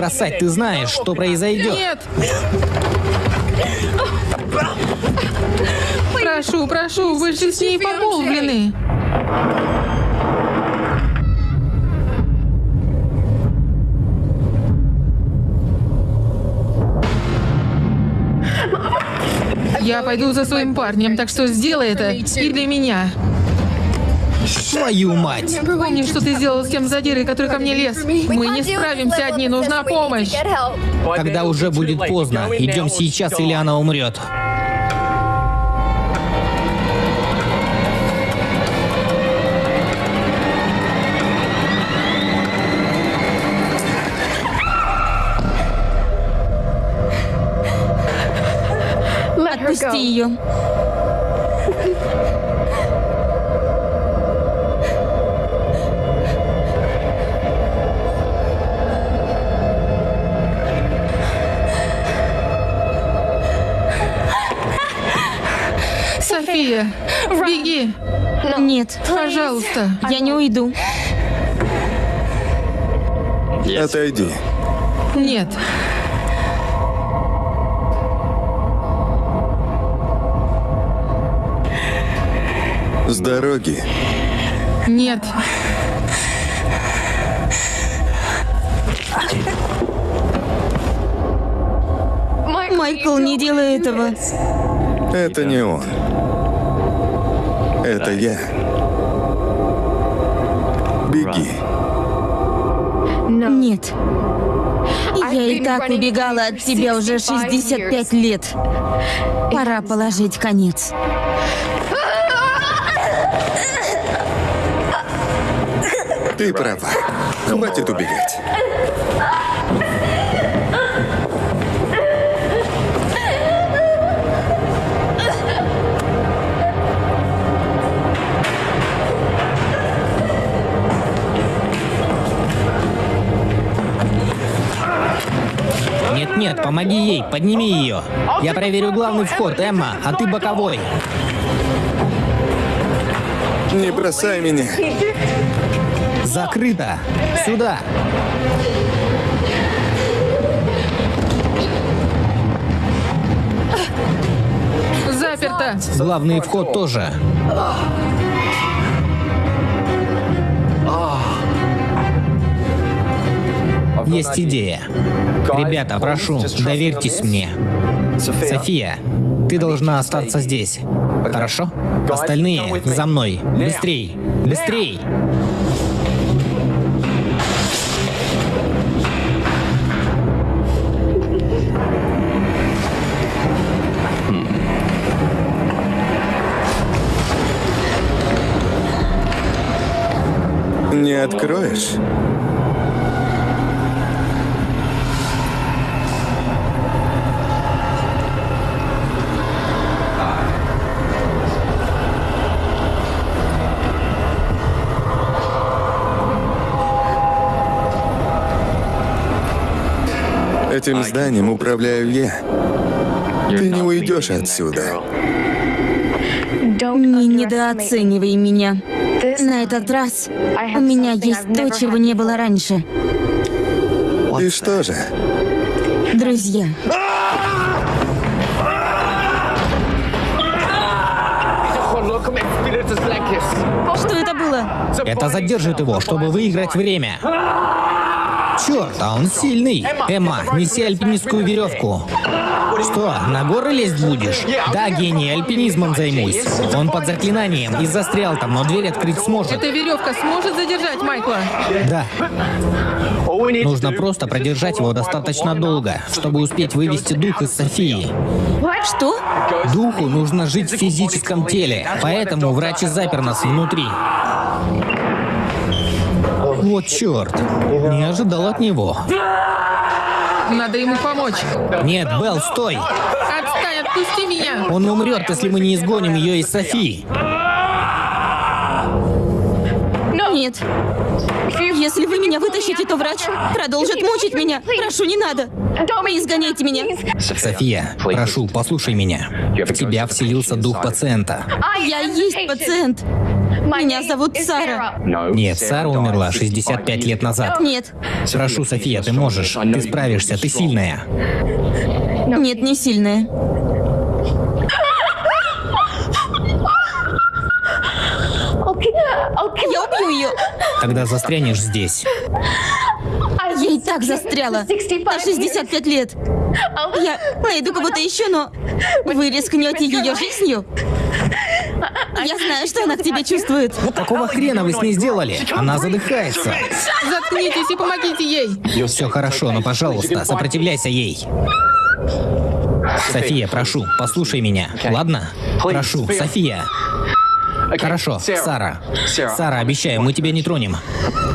[SPEAKER 3] Бросать, ты знаешь, что произойдет.
[SPEAKER 2] Нет! Прошу, прошу, вы же с ней помолвлены. Я пойду за своим парнем, так что сделай это и для меня.
[SPEAKER 3] Твою мать!
[SPEAKER 2] Помни, что ты сделал с тем задирой, который ко мне лез. Мы не справимся одни, нужна помощь.
[SPEAKER 3] Когда уже будет поздно. Идем сейчас, или она умрет.
[SPEAKER 2] Отпусти ее.
[SPEAKER 5] Нет,
[SPEAKER 2] пожалуйста.
[SPEAKER 5] я не уйду.
[SPEAKER 1] Отойди.
[SPEAKER 2] Нет.
[SPEAKER 1] С дороги.
[SPEAKER 2] Нет.
[SPEAKER 5] Майкл, не делай этого.
[SPEAKER 1] Это не он. Это я. Беги.
[SPEAKER 5] Нет. Я и так убегала от тебя уже 65 лет. Пора положить конец.
[SPEAKER 1] Ты права. Хватит убегать.
[SPEAKER 3] Нет-нет, помоги ей, подними ее. Я проверю главный вход, Эмма, а ты боковой.
[SPEAKER 1] Не бросай меня.
[SPEAKER 3] Закрыто. Сюда.
[SPEAKER 2] Заперто.
[SPEAKER 3] Главный вход тоже. Есть идея. Ребята, прошу, доверьтесь мне. София, ты должна остаться здесь. Хорошо? Остальные за мной. Быстрей! Быстрей!
[SPEAKER 1] Не откроешь? Этим зданием управляю я. Ты не уйдешь отсюда.
[SPEAKER 5] Не недооценивай меня. На этот раз у меня есть то, чего не было раньше.
[SPEAKER 1] И что же?
[SPEAKER 5] Друзья. Что это было?
[SPEAKER 3] Это задержит его, чтобы выиграть время. Черт, а он сильный. Эмма, неси альпинистскую веревку. Что, на горы лезть будешь? Да, гений, альпинизмом займусь. Он под заклинанием и застрял там, но дверь открыть сможет.
[SPEAKER 2] Эта веревка сможет задержать Майкла?
[SPEAKER 3] Да. Нужно просто продержать его достаточно долго, чтобы успеть вывести дух из Софии.
[SPEAKER 5] Что?
[SPEAKER 3] Духу нужно жить в физическом теле, поэтому врач и запер нас внутри. Вот черт, не ожидал от него.
[SPEAKER 2] Надо ему помочь.
[SPEAKER 3] Нет, Белл, стой!
[SPEAKER 2] Отстань, отпусти меня.
[SPEAKER 3] Он умрет, если мы не изгоним ее из Софии.
[SPEAKER 5] Нет. Если вы меня вытащите, то врач продолжит мучить меня. Прошу, не надо. Не изгоняйте меня.
[SPEAKER 3] София, прошу, послушай меня. В тебя вселился дух пациента.
[SPEAKER 5] Я есть пациент. Меня зовут Сара.
[SPEAKER 3] Нет, Сара умерла 65 лет назад.
[SPEAKER 5] Нет.
[SPEAKER 3] Прошу, София, ты можешь. Ты справишься, ты сильная.
[SPEAKER 5] Нет, не сильная. Я убью ее.
[SPEAKER 3] Тогда застрянешь здесь.
[SPEAKER 5] Я и так застряла. На 65 лет. Я найду кого-то еще, но вы рискнете ее жизнью? Я знаю, что она к тебе чувствует.
[SPEAKER 3] Какого хрена вы с ней сделали? Она задыхается.
[SPEAKER 2] Заткнитесь и помогите ей.
[SPEAKER 3] Все хорошо, но, пожалуйста, сопротивляйся ей. София, прошу, послушай меня, ладно? Прошу, София. Хорошо, Сара. Сара, обещаю, мы тебя не тронем.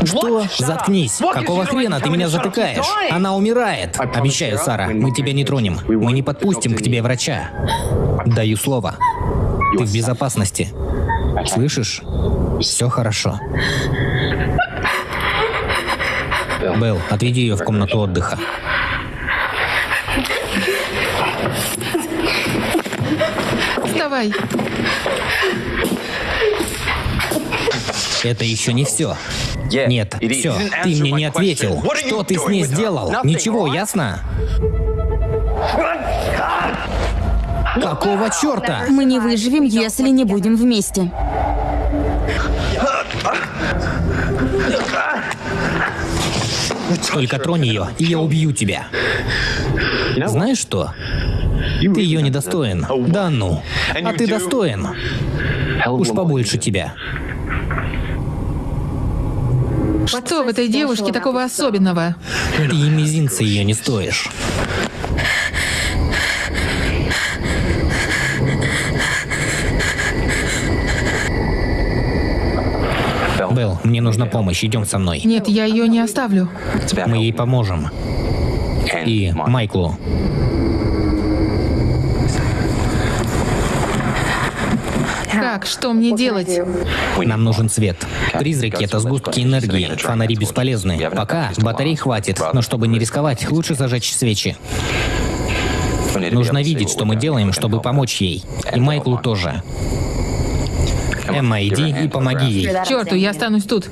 [SPEAKER 3] Что? Заткнись. Какого хрена ты меня затыкаешь? Она умирает. Обещаю, Сара, мы тебя не тронем. Мы не подпустим к тебе врача. Даю слово. Ты в безопасности. Слышишь? Все хорошо. Белл, отведи ее в комнату отдыха.
[SPEAKER 2] Вставай.
[SPEAKER 3] Это еще не все. Нет, все, ты мне не ответил. Что ты с ней сделал? Ничего, ясно? Какого черта?
[SPEAKER 5] Мы не выживем, если не будем вместе.
[SPEAKER 3] Только тронь ее, и я убью тебя. Знаешь что? Ты ее недостоин. Да ну. А ты достоин. Уж побольше тебя.
[SPEAKER 2] Что в этой девушке такого особенного?
[SPEAKER 3] Ты и мизинца ее не стоишь. Белл, мне нужна помощь, идем со мной.
[SPEAKER 2] Нет, я ее не оставлю.
[SPEAKER 3] Мы ей поможем. И Майклу.
[SPEAKER 2] Как? Что мне делать?
[SPEAKER 3] Нам нужен свет. Призраки — это сгустки энергии. Фонари бесполезны. Пока батарей хватит, но чтобы не рисковать, лучше зажечь свечи. Нужно видеть, что мы делаем, чтобы помочь ей. И Майклу тоже. Эмма, иди и помоги ей.
[SPEAKER 2] К черту, я останусь тут.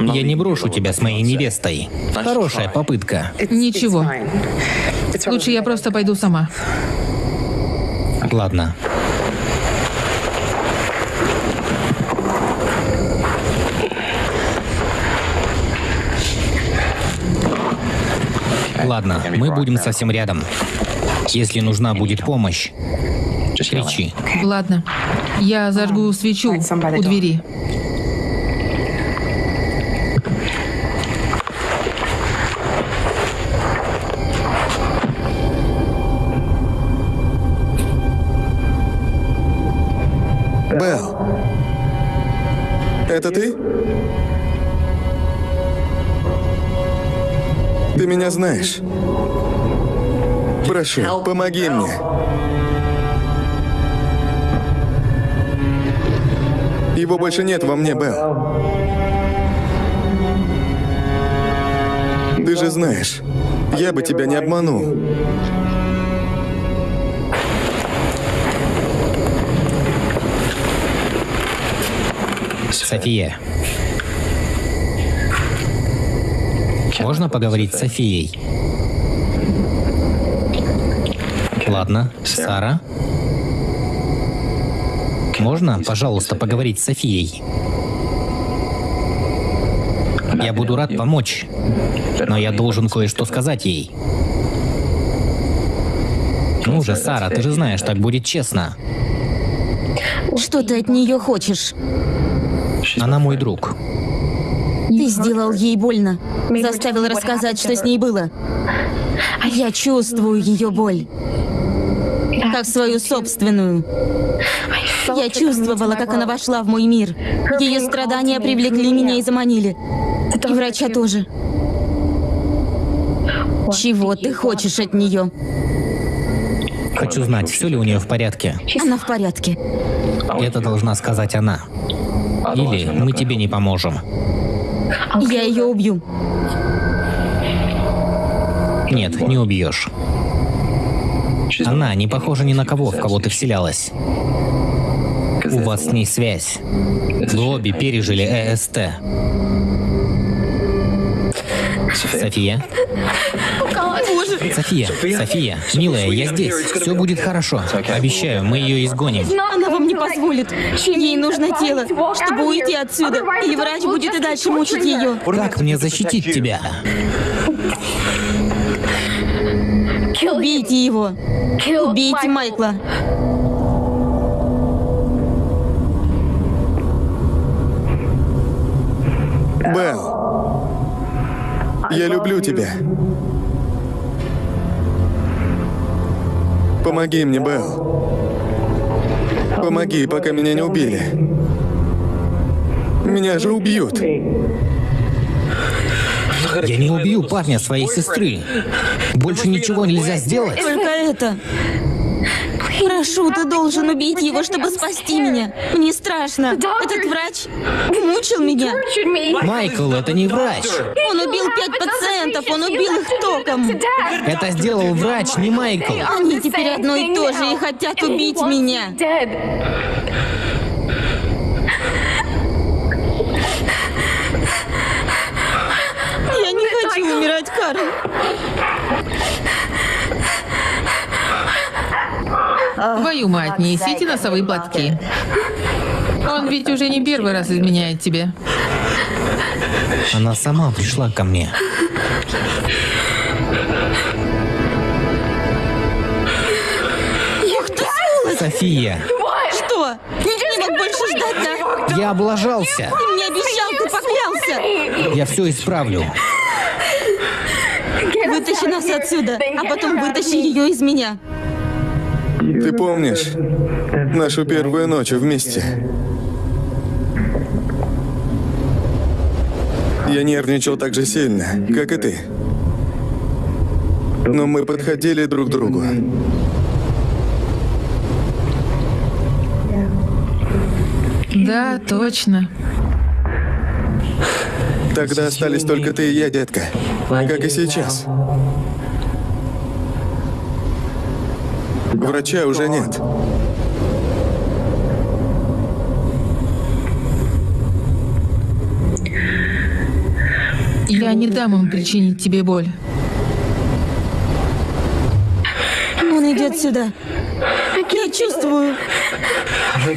[SPEAKER 3] Я не брошу тебя с моей невестой. Хорошая попытка.
[SPEAKER 2] Ничего. Лучше я просто пойду сама.
[SPEAKER 3] Ладно. Ладно, мы будем совсем рядом. Если нужна будет помощь, кричи.
[SPEAKER 2] Ладно. Я зажгу свечу у двери.
[SPEAKER 1] Белл. Это ты? Ты меня знаешь. Прошу, помоги мне. Его больше нет во мне, Белл. Ты же знаешь, я бы тебя не обманул.
[SPEAKER 3] София. Можно поговорить с Софией? Ладно. Сара? Можно, пожалуйста, поговорить с Софией? Я буду рад помочь, но я должен кое-что сказать ей. Ну же, Сара, ты же знаешь, так будет честно.
[SPEAKER 5] Что ты от нее хочешь?
[SPEAKER 3] Она мой друг.
[SPEAKER 5] Ты сделал ей больно. Заставил рассказать, что с ней было. Я чувствую ее боль. Как свою собственную. Я чувствовала, как она вошла в мой мир. Ее страдания привлекли меня и заманили. И врача тоже. Чего ты хочешь от нее?
[SPEAKER 3] Хочу знать, все ли у нее в порядке.
[SPEAKER 5] Она в порядке.
[SPEAKER 3] Это должна сказать она. Или мы тебе не поможем.
[SPEAKER 5] Я ее убью.
[SPEAKER 3] Нет, не убьешь. Она не похожа ни на кого, в кого ты вселялась. У вас с ней связь. Вы обе пережили э ЭСТ. София? София, София, милая, я здесь. Все будет хорошо. Обещаю, мы ее изгоним.
[SPEAKER 5] Она вам не позволит. Ей нужно тело, чтобы уйти отсюда. И врач будет и дальше мучить ее.
[SPEAKER 3] Как мне защитить тебя?
[SPEAKER 5] Убейте его. Убейте Майкла.
[SPEAKER 1] Белл. Я люблю тебя. Помоги мне, Белл. Помоги, пока меня не убили. Меня же убьют.
[SPEAKER 3] Я не убью парня своей сестры. Больше ничего нельзя сделать.
[SPEAKER 5] Только это. Прошу, ты должен убить его, чтобы спасти меня. Мне страшно. Этот врач мучил меня.
[SPEAKER 3] Майкл, это не врач.
[SPEAKER 5] Он убил пять пациентов, он убил их током.
[SPEAKER 3] Это сделал врач, не Майкл.
[SPEAKER 5] Они теперь одно и то же и хотят убить меня. Я не хочу умирать, Карл.
[SPEAKER 2] Твою мать, несите носовые платки. Он ведь уже не первый раз изменяет тебе.
[SPEAKER 3] Она сама пришла ко мне.
[SPEAKER 5] Ух ты, сволочь!
[SPEAKER 3] София,
[SPEAKER 5] Что? Не мог больше ждать, да?
[SPEAKER 3] я облажался.
[SPEAKER 5] Ты мне обещал, ты поклялся.
[SPEAKER 3] Я все исправлю.
[SPEAKER 5] Вытащи нас отсюда, а потом вытащи ее из меня.
[SPEAKER 1] Ты помнишь нашу первую ночь вместе? Я нервничал так же сильно, как и ты. Но мы подходили друг к другу.
[SPEAKER 2] Да, точно.
[SPEAKER 1] Тогда остались только ты и я, детка. Как и сейчас. Врача уже нет.
[SPEAKER 2] Я не дам им причинить тебе боль.
[SPEAKER 5] Он идет сюда. Я чувствую.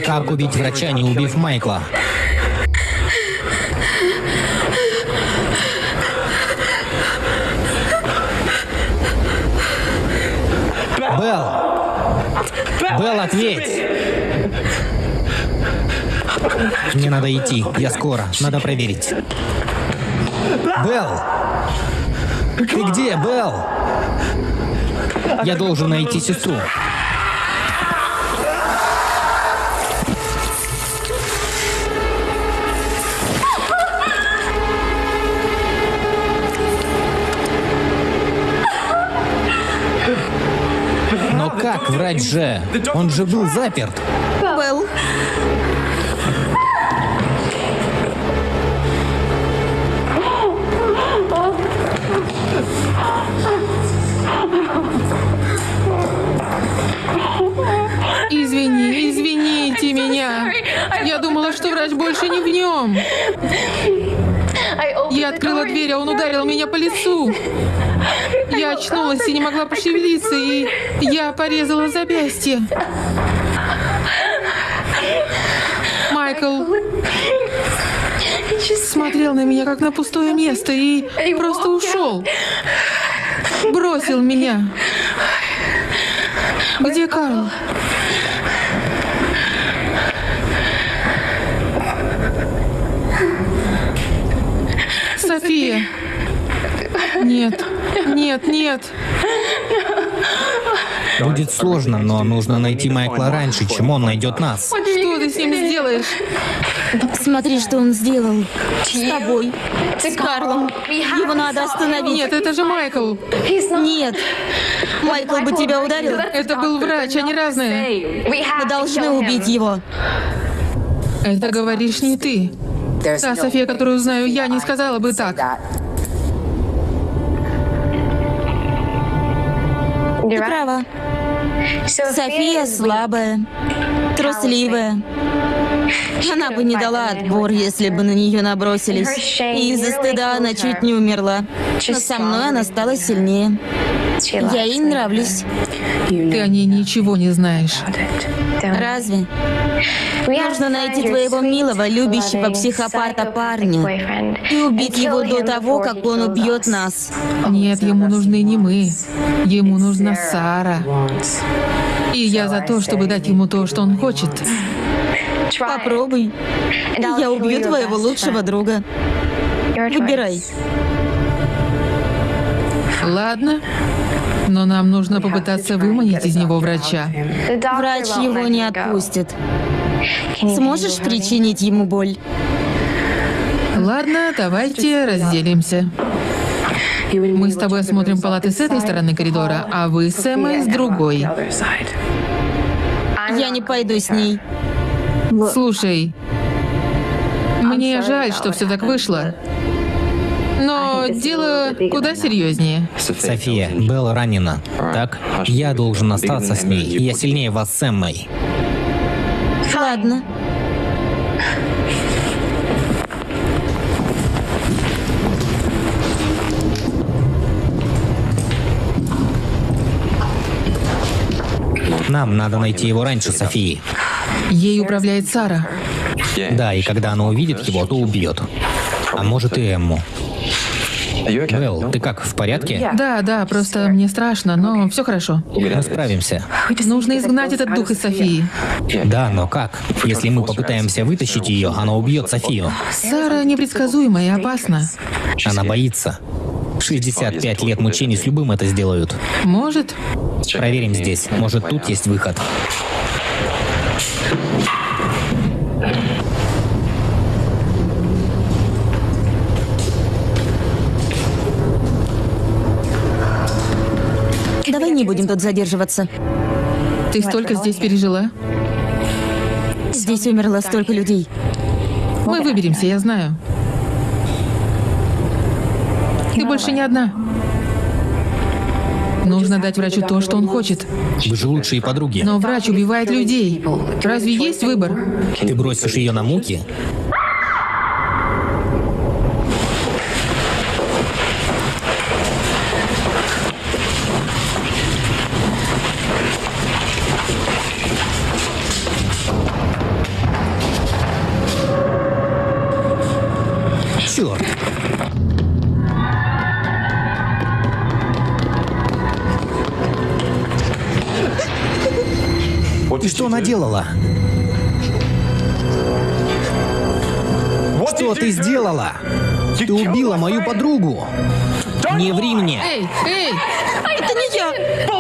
[SPEAKER 3] Как убить врача, не убив Майкла? Белл! Белл, ответь! Мне надо идти. Я скоро. Надо проверить. Белл! Ты где, Белл? Я должен найти сестру. Врач же? Он же был заперт.
[SPEAKER 5] Белл.
[SPEAKER 2] Извини, извините меня. Я думала, что врач больше не в нем. Я открыла дверь, а он ударил меня по лицу. Я очнулась и не могла пошевелиться, и я порезала запястье. Майкл смотрел на меня как на пустое место и просто ушел. Бросил меня. Где Карл? София. Нет, нет, нет.
[SPEAKER 3] Будет сложно, но нужно найти Майкла раньше, чем он найдет нас.
[SPEAKER 2] Что ты с ним сделаешь?
[SPEAKER 5] Смотри, что он сделал. С тобой. С Карлом. Его надо остановить.
[SPEAKER 2] Нет, это же Майкл.
[SPEAKER 5] Нет. Майкл бы тебя ударил.
[SPEAKER 2] Это был врач, они разные.
[SPEAKER 5] Мы должны убить его.
[SPEAKER 2] Это говоришь не ты. Та София, которую знаю я, не сказала бы так.
[SPEAKER 5] Ты права. София слабая, трусливая. Она бы не дала отбор, если бы на нее набросились. И из-за стыда она чуть не умерла. Но со мной она стала сильнее. Я ей нравлюсь.
[SPEAKER 2] Ты о ней ничего не знаешь.
[SPEAKER 5] Разве? Нужно найти твоего милого, любящего психопата парня и убить его до того, как он убьет нас.
[SPEAKER 2] Нет, ему нужны не мы. Ему нужна Сара. И я за то, чтобы дать ему то, что он хочет.
[SPEAKER 5] Попробуй. Я убью твоего лучшего друга. Выбирай.
[SPEAKER 2] Ладно. Но нам нужно попытаться выманить из него врача.
[SPEAKER 5] Врач его не отпустит. Сможешь причинить ему боль?
[SPEAKER 2] Ладно, давайте разделимся. Мы с тобой осмотрим палаты с этой стороны коридора, а вы с Эммой с другой.
[SPEAKER 5] Я не пойду с ней.
[SPEAKER 2] Слушай, мне жаль, что все так вышло. Но дело куда серьезнее.
[SPEAKER 3] София, Белла ранена. Так? Я должен остаться с ней. Я сильнее вас с Эммой.
[SPEAKER 5] Ладно.
[SPEAKER 3] Нам надо найти его раньше, Софии.
[SPEAKER 2] Ей управляет Сара.
[SPEAKER 3] Да, и когда она увидит его, то убьет. А может и Эмму. Белл, ты как, в порядке?
[SPEAKER 2] Да, да, просто мне страшно, но все хорошо.
[SPEAKER 3] Мы справимся.
[SPEAKER 2] Нужно изгнать этот дух из Софии.
[SPEAKER 3] Да, но как? Если мы попытаемся вытащить ее, она убьет Софию.
[SPEAKER 2] Сара непредсказуема и опасна.
[SPEAKER 3] Она боится. 65 лет мучений с любым это сделают.
[SPEAKER 2] Может,
[SPEAKER 3] Проверим здесь. Может, тут есть выход.
[SPEAKER 5] Не будем тут задерживаться.
[SPEAKER 2] ты столько здесь пережила.
[SPEAKER 5] Здесь умерло столько людей.
[SPEAKER 2] Мы выберемся, я знаю. Ты больше не одна. Нужно дать врачу то, что он хочет.
[SPEAKER 3] Вы же лучшие подруги.
[SPEAKER 2] Но врач убивает людей. Разве есть выбор?
[SPEAKER 3] Ты бросишь ее на муки? Что наделала? Что ты сделала? Ты убила мою подругу. Не ври мне.
[SPEAKER 2] Эй, эй!
[SPEAKER 5] Это не я!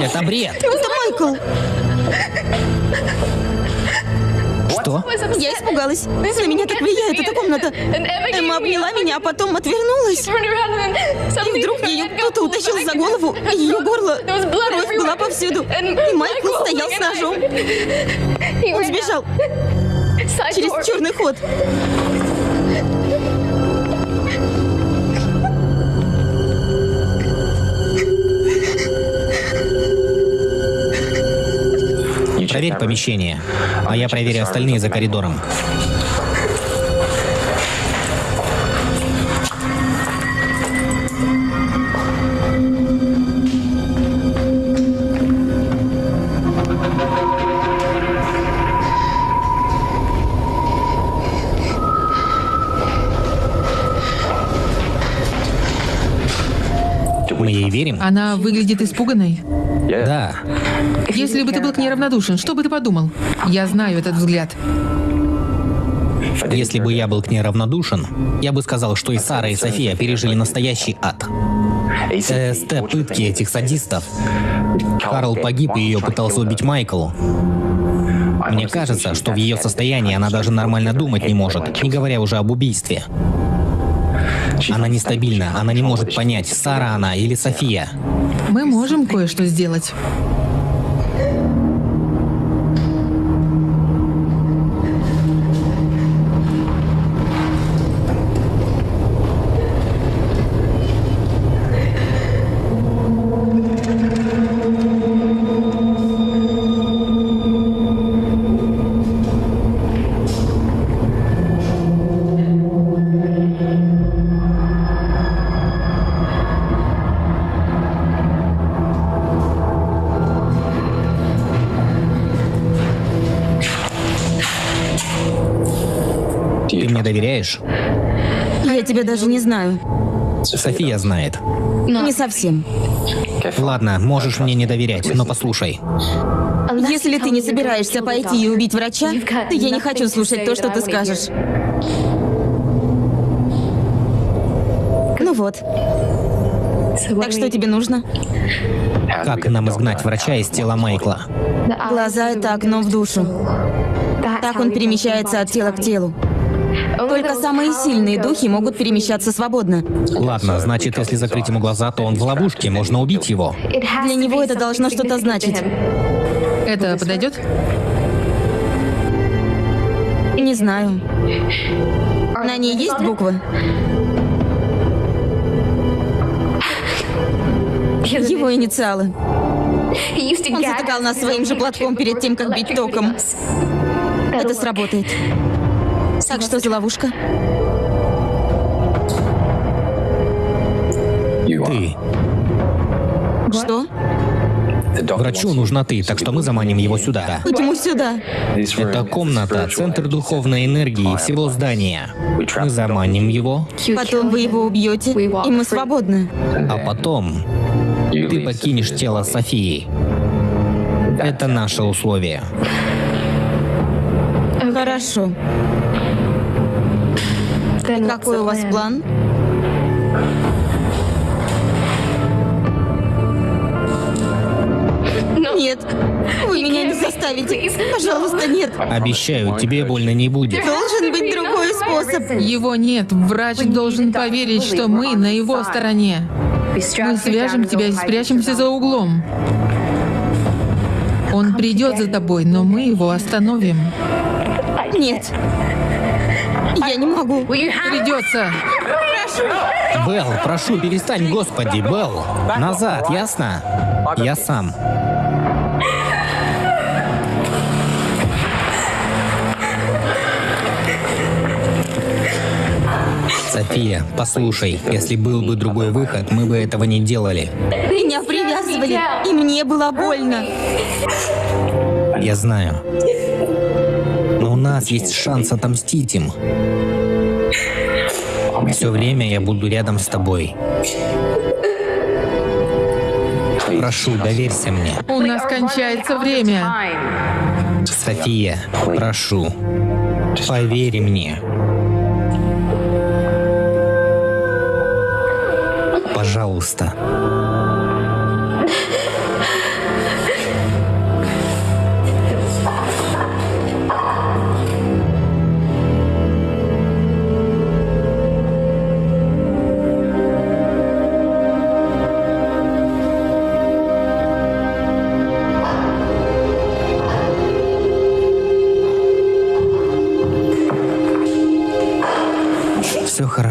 [SPEAKER 3] Это бред.
[SPEAKER 5] Это Майкл!
[SPEAKER 3] Что?
[SPEAKER 5] Я испугалась. На меня так влияет эта комната. Эмма обняла меня, а потом отвернулась. И вдруг ее кто-то утащил за голову, и ее горло. Кровь была повсюду. И Майкл стоял с ножом. Он сбежал через черный ход.
[SPEAKER 3] Проверь помещение, а я проверю остальные за коридором. Мы ей верим?
[SPEAKER 2] Она выглядит испуганной.
[SPEAKER 3] Да.
[SPEAKER 2] Если бы ты был к ней равнодушен, что бы ты подумал? Я знаю этот взгляд.
[SPEAKER 3] Если бы я был к ней равнодушен, я бы сказал, что и Сара, и София пережили настоящий ад. ТСТ пытки этих садистов. Карл погиб, и ее пытался убить Майкл. Мне кажется, что в ее состоянии она даже нормально думать не может, не говоря уже об убийстве. Она нестабильна, она не может понять, Сара она или София.
[SPEAKER 2] Мы можем кое-что сделать.
[SPEAKER 5] Тебя даже не знаю.
[SPEAKER 3] София знает.
[SPEAKER 5] Не совсем.
[SPEAKER 3] Ладно, можешь мне не доверять, но послушай.
[SPEAKER 5] Если ты не собираешься пойти и убить врача, то я не хочу слушать то, что ты скажешь. Ну вот. Так что тебе нужно?
[SPEAKER 3] Как нам изгнать врача из тела Майкла?
[SPEAKER 5] Глаза — это окно в душу. Так он перемещается от тела к телу. Только самые сильные духи могут перемещаться свободно.
[SPEAKER 3] Ладно, значит, если закрыть ему глаза, то он в ловушке, можно убить его.
[SPEAKER 5] Для него это должно что-то значить.
[SPEAKER 2] Это подойдет?
[SPEAKER 5] Не знаю. На ней есть буквы? Его инициалы. Он затыкал нас своим же платком перед тем, как бить током. Это сработает. Так что за ловушка?
[SPEAKER 3] Ты.
[SPEAKER 5] Что?
[SPEAKER 3] Врачу нужна ты, так что мы заманим его сюда.
[SPEAKER 5] Почему сюда?
[SPEAKER 3] Это комната, центр духовной энергии всего здания. Мы заманим его,
[SPEAKER 5] Потом вы его убьете, и мы свободны.
[SPEAKER 3] а потом ты покинешь тело Софии. Это наше условие.
[SPEAKER 5] Хорошо. Какой у вас план? Нет, вы меня не заставите. Пожалуйста, нет.
[SPEAKER 3] Обещаю, тебе больно не будет.
[SPEAKER 5] Должен быть другой способ.
[SPEAKER 2] Его нет. Врач должен поверить, что мы на его стороне. Мы свяжем тебя и спрячемся за углом. Он придет за тобой, но мы его остановим.
[SPEAKER 5] Нет. Я не могу.
[SPEAKER 2] Придется.
[SPEAKER 3] Белл, прошу, перестань, господи, Белл. Назад, ясно? Я сам. София, послушай, если был бы другой выход, мы бы этого не делали.
[SPEAKER 5] Меня привязывали, и мне было больно.
[SPEAKER 3] Я знаю. Нас есть шанс отомстить им. Все время я буду рядом с тобой. Прошу, доверься мне.
[SPEAKER 2] У нас кончается время.
[SPEAKER 3] София, прошу, поверь мне. Пожалуйста.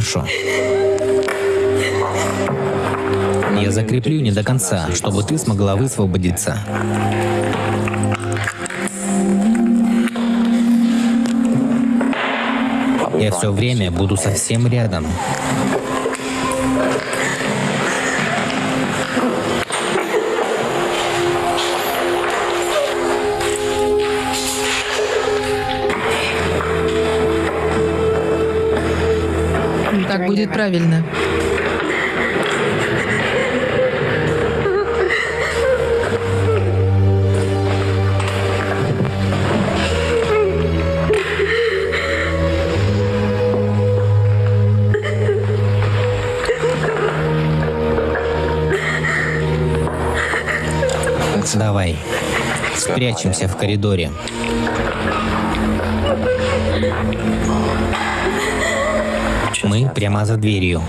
[SPEAKER 3] Хорошо. Я закреплю не до конца, чтобы ты смогла высвободиться. Я все время буду совсем рядом.
[SPEAKER 2] Будет правильно.
[SPEAKER 3] Давай. Спрячемся в коридоре. Мы прямо за дверью.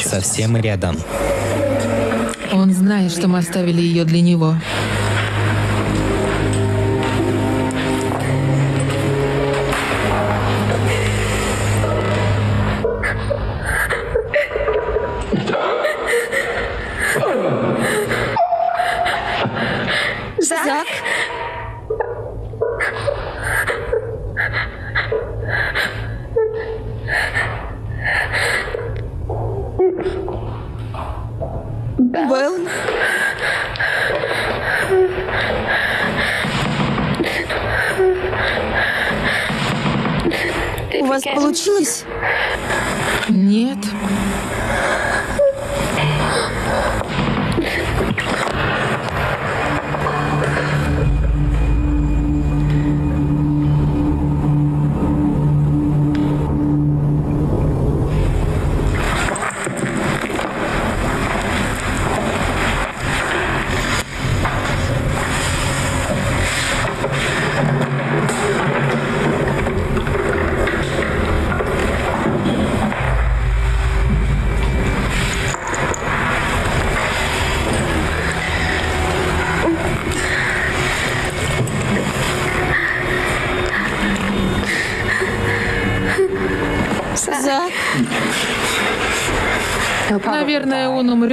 [SPEAKER 3] Совсем рядом.
[SPEAKER 2] Он знает, что мы оставили ее для него.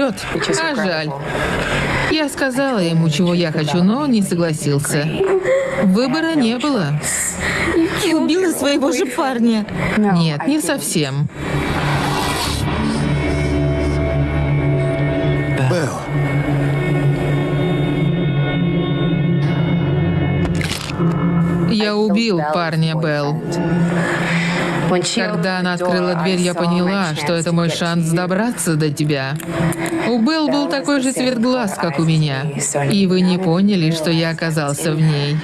[SPEAKER 2] Умрет. А жаль. Я сказала ему, чего я хочу, но он не согласился. Выбора не было.
[SPEAKER 5] Ты убила своего же парня.
[SPEAKER 2] Нет, не совсем.
[SPEAKER 1] Белл,
[SPEAKER 2] Я убил парня, Белл. Когда она открыла дверь, я поняла, что это мой шанс добраться до тебя. У Белл был такой же цвет глаз, как у меня. И вы не поняли, что я оказался в ней.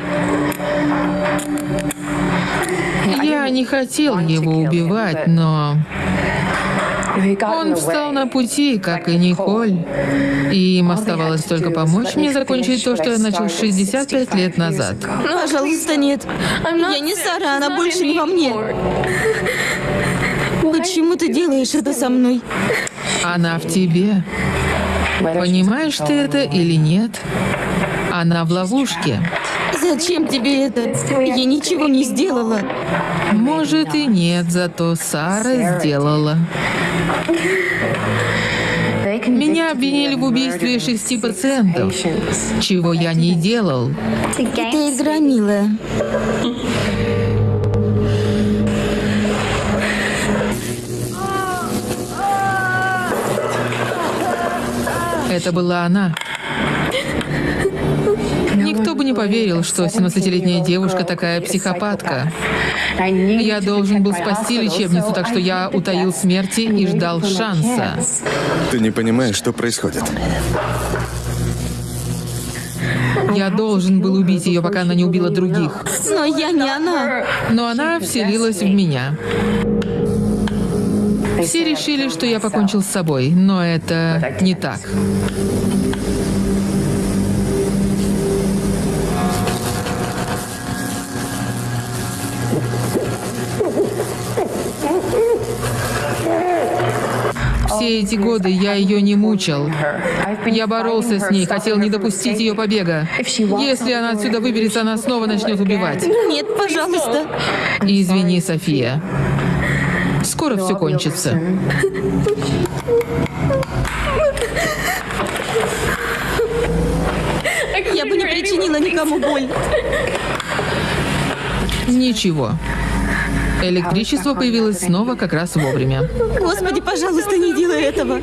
[SPEAKER 2] Я не хотел его убивать, но... Он встал на пути, как и Николь. И им оставалось только помочь мне закончить то, что я начал 65 лет назад.
[SPEAKER 5] Пожалуйста, нет. Я не Сара, она больше не во мне. Почему ты делаешь это со мной?
[SPEAKER 2] Она в тебе. Понимаешь ты это или нет? Она в ловушке.
[SPEAKER 5] Зачем тебе это? Я ничего не сделала.
[SPEAKER 2] Может и нет, зато Сара сделала. Меня обвинили в убийстве шести пациентов, чего я не делал.
[SPEAKER 5] Это игра, милая.
[SPEAKER 2] Это была она. Никто бы не поверил, что 17-летняя девушка такая психопатка. Я должен был спасти лечебницу, так что я утаил смерти и ждал шанса.
[SPEAKER 1] ты не понимаешь, что происходит.
[SPEAKER 2] Я должен был убить ее, пока она не убила других.
[SPEAKER 5] Но я не она.
[SPEAKER 2] Но она вселилась в меня. Все решили, что я покончил с собой, но это не так. Все эти годы я ее не мучил. Я боролся с ней, хотел не допустить ее побега. Если она отсюда выберется, она снова начнет убивать.
[SPEAKER 5] Нет, пожалуйста.
[SPEAKER 2] Извини, София. Скоро все кончится.
[SPEAKER 5] Я бы не причинила никому боль.
[SPEAKER 2] Ничего. Электричество появилось снова как раз вовремя.
[SPEAKER 5] Господи, пожалуйста, не делай этого.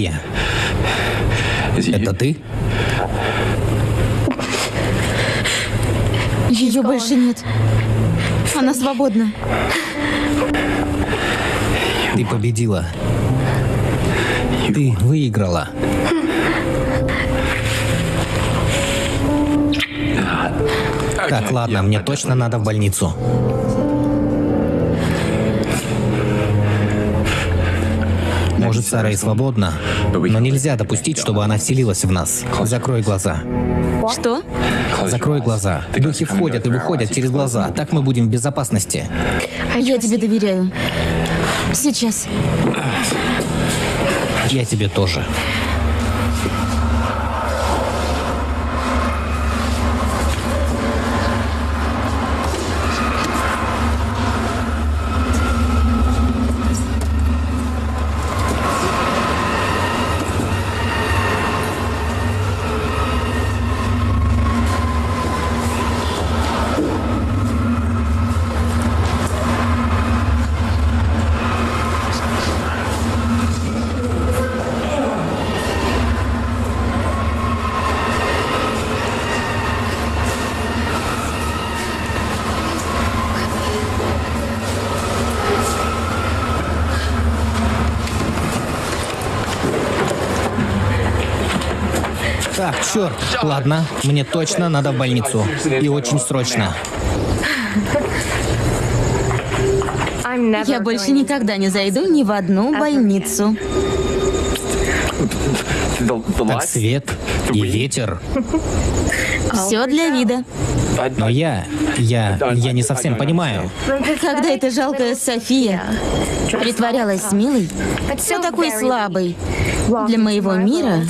[SPEAKER 3] София, это ты?
[SPEAKER 5] Ее больше нет. Она свободна.
[SPEAKER 3] Ты победила. Ты выиграла. Так, ладно, мне точно надо в больницу. Может, Сара и свободна, но нельзя допустить, чтобы она вселилась в нас. Закрой глаза.
[SPEAKER 5] Что?
[SPEAKER 3] Закрой глаза. Духи входят и выходят через глаза. Так мы будем в безопасности.
[SPEAKER 5] Я тебе доверяю. Сейчас.
[SPEAKER 3] Я тебе тоже. Так, черт. Ладно, мне точно надо в больницу. И очень срочно.
[SPEAKER 5] Я больше никогда не зайду ни в одну больницу.
[SPEAKER 3] Так свет и ветер.
[SPEAKER 5] Все для вида.
[SPEAKER 3] Но я, я, я не совсем понимаю.
[SPEAKER 5] Когда эта жалкая София притворялась смелой, все такой слабой для моего мира,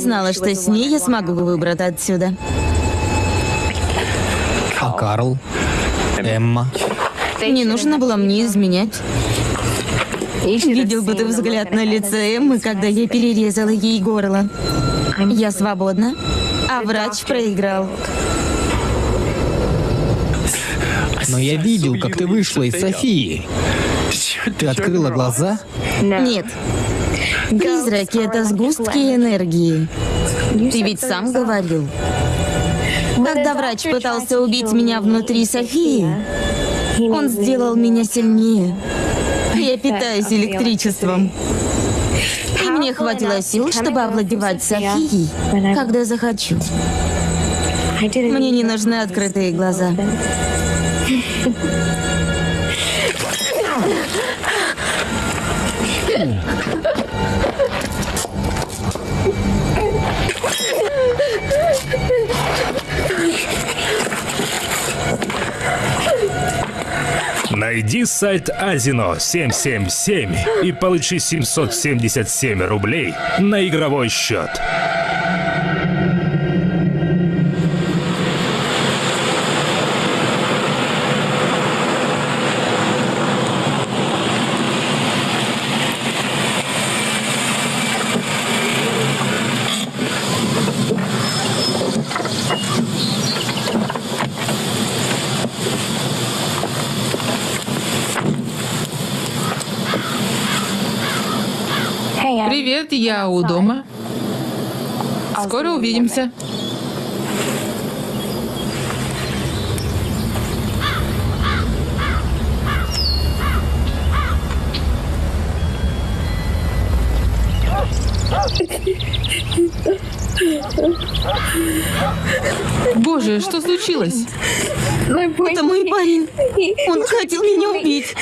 [SPEAKER 5] знала, что с ней я смогу выбраться отсюда.
[SPEAKER 3] А Карл? Эмма?
[SPEAKER 5] Не нужно было мне изменять. Видел бы ты взгляд на лице Эммы, когда я перерезала ей горло. Я свободна, а врач проиграл.
[SPEAKER 3] Но я видел, как ты вышла из Софии. Ты открыла глаза?
[SPEAKER 5] Нет. Призраки — это сгустки энергии. Ты ведь сам говорил. Когда врач пытался убить меня внутри Софии, он сделал меня сильнее. Я питаюсь электричеством. И мне хватило сил, чтобы овладевать Софией, когда захочу. Мне не нужны открытые глаза.
[SPEAKER 4] Найди сайт Азино 777 и получи 777 рублей на игровой счет.
[SPEAKER 2] Привет, я у дома. Скоро увидимся. Боже, что случилось?
[SPEAKER 5] Это мой парень. Он хотел меня убить.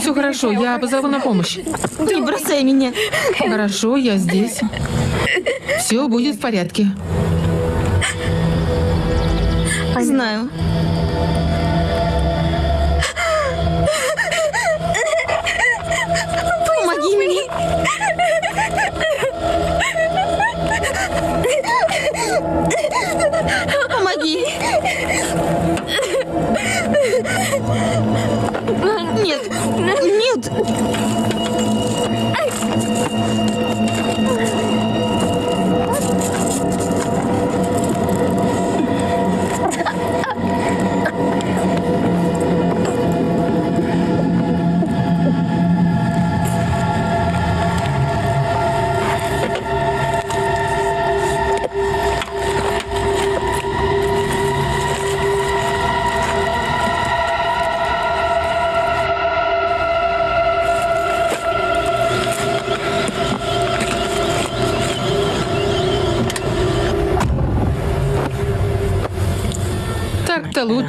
[SPEAKER 2] Все хорошо, я позову на помощь.
[SPEAKER 5] Не бросай меня.
[SPEAKER 2] Хорошо, я здесь. Все будет в порядке.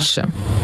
[SPEAKER 2] Лучше.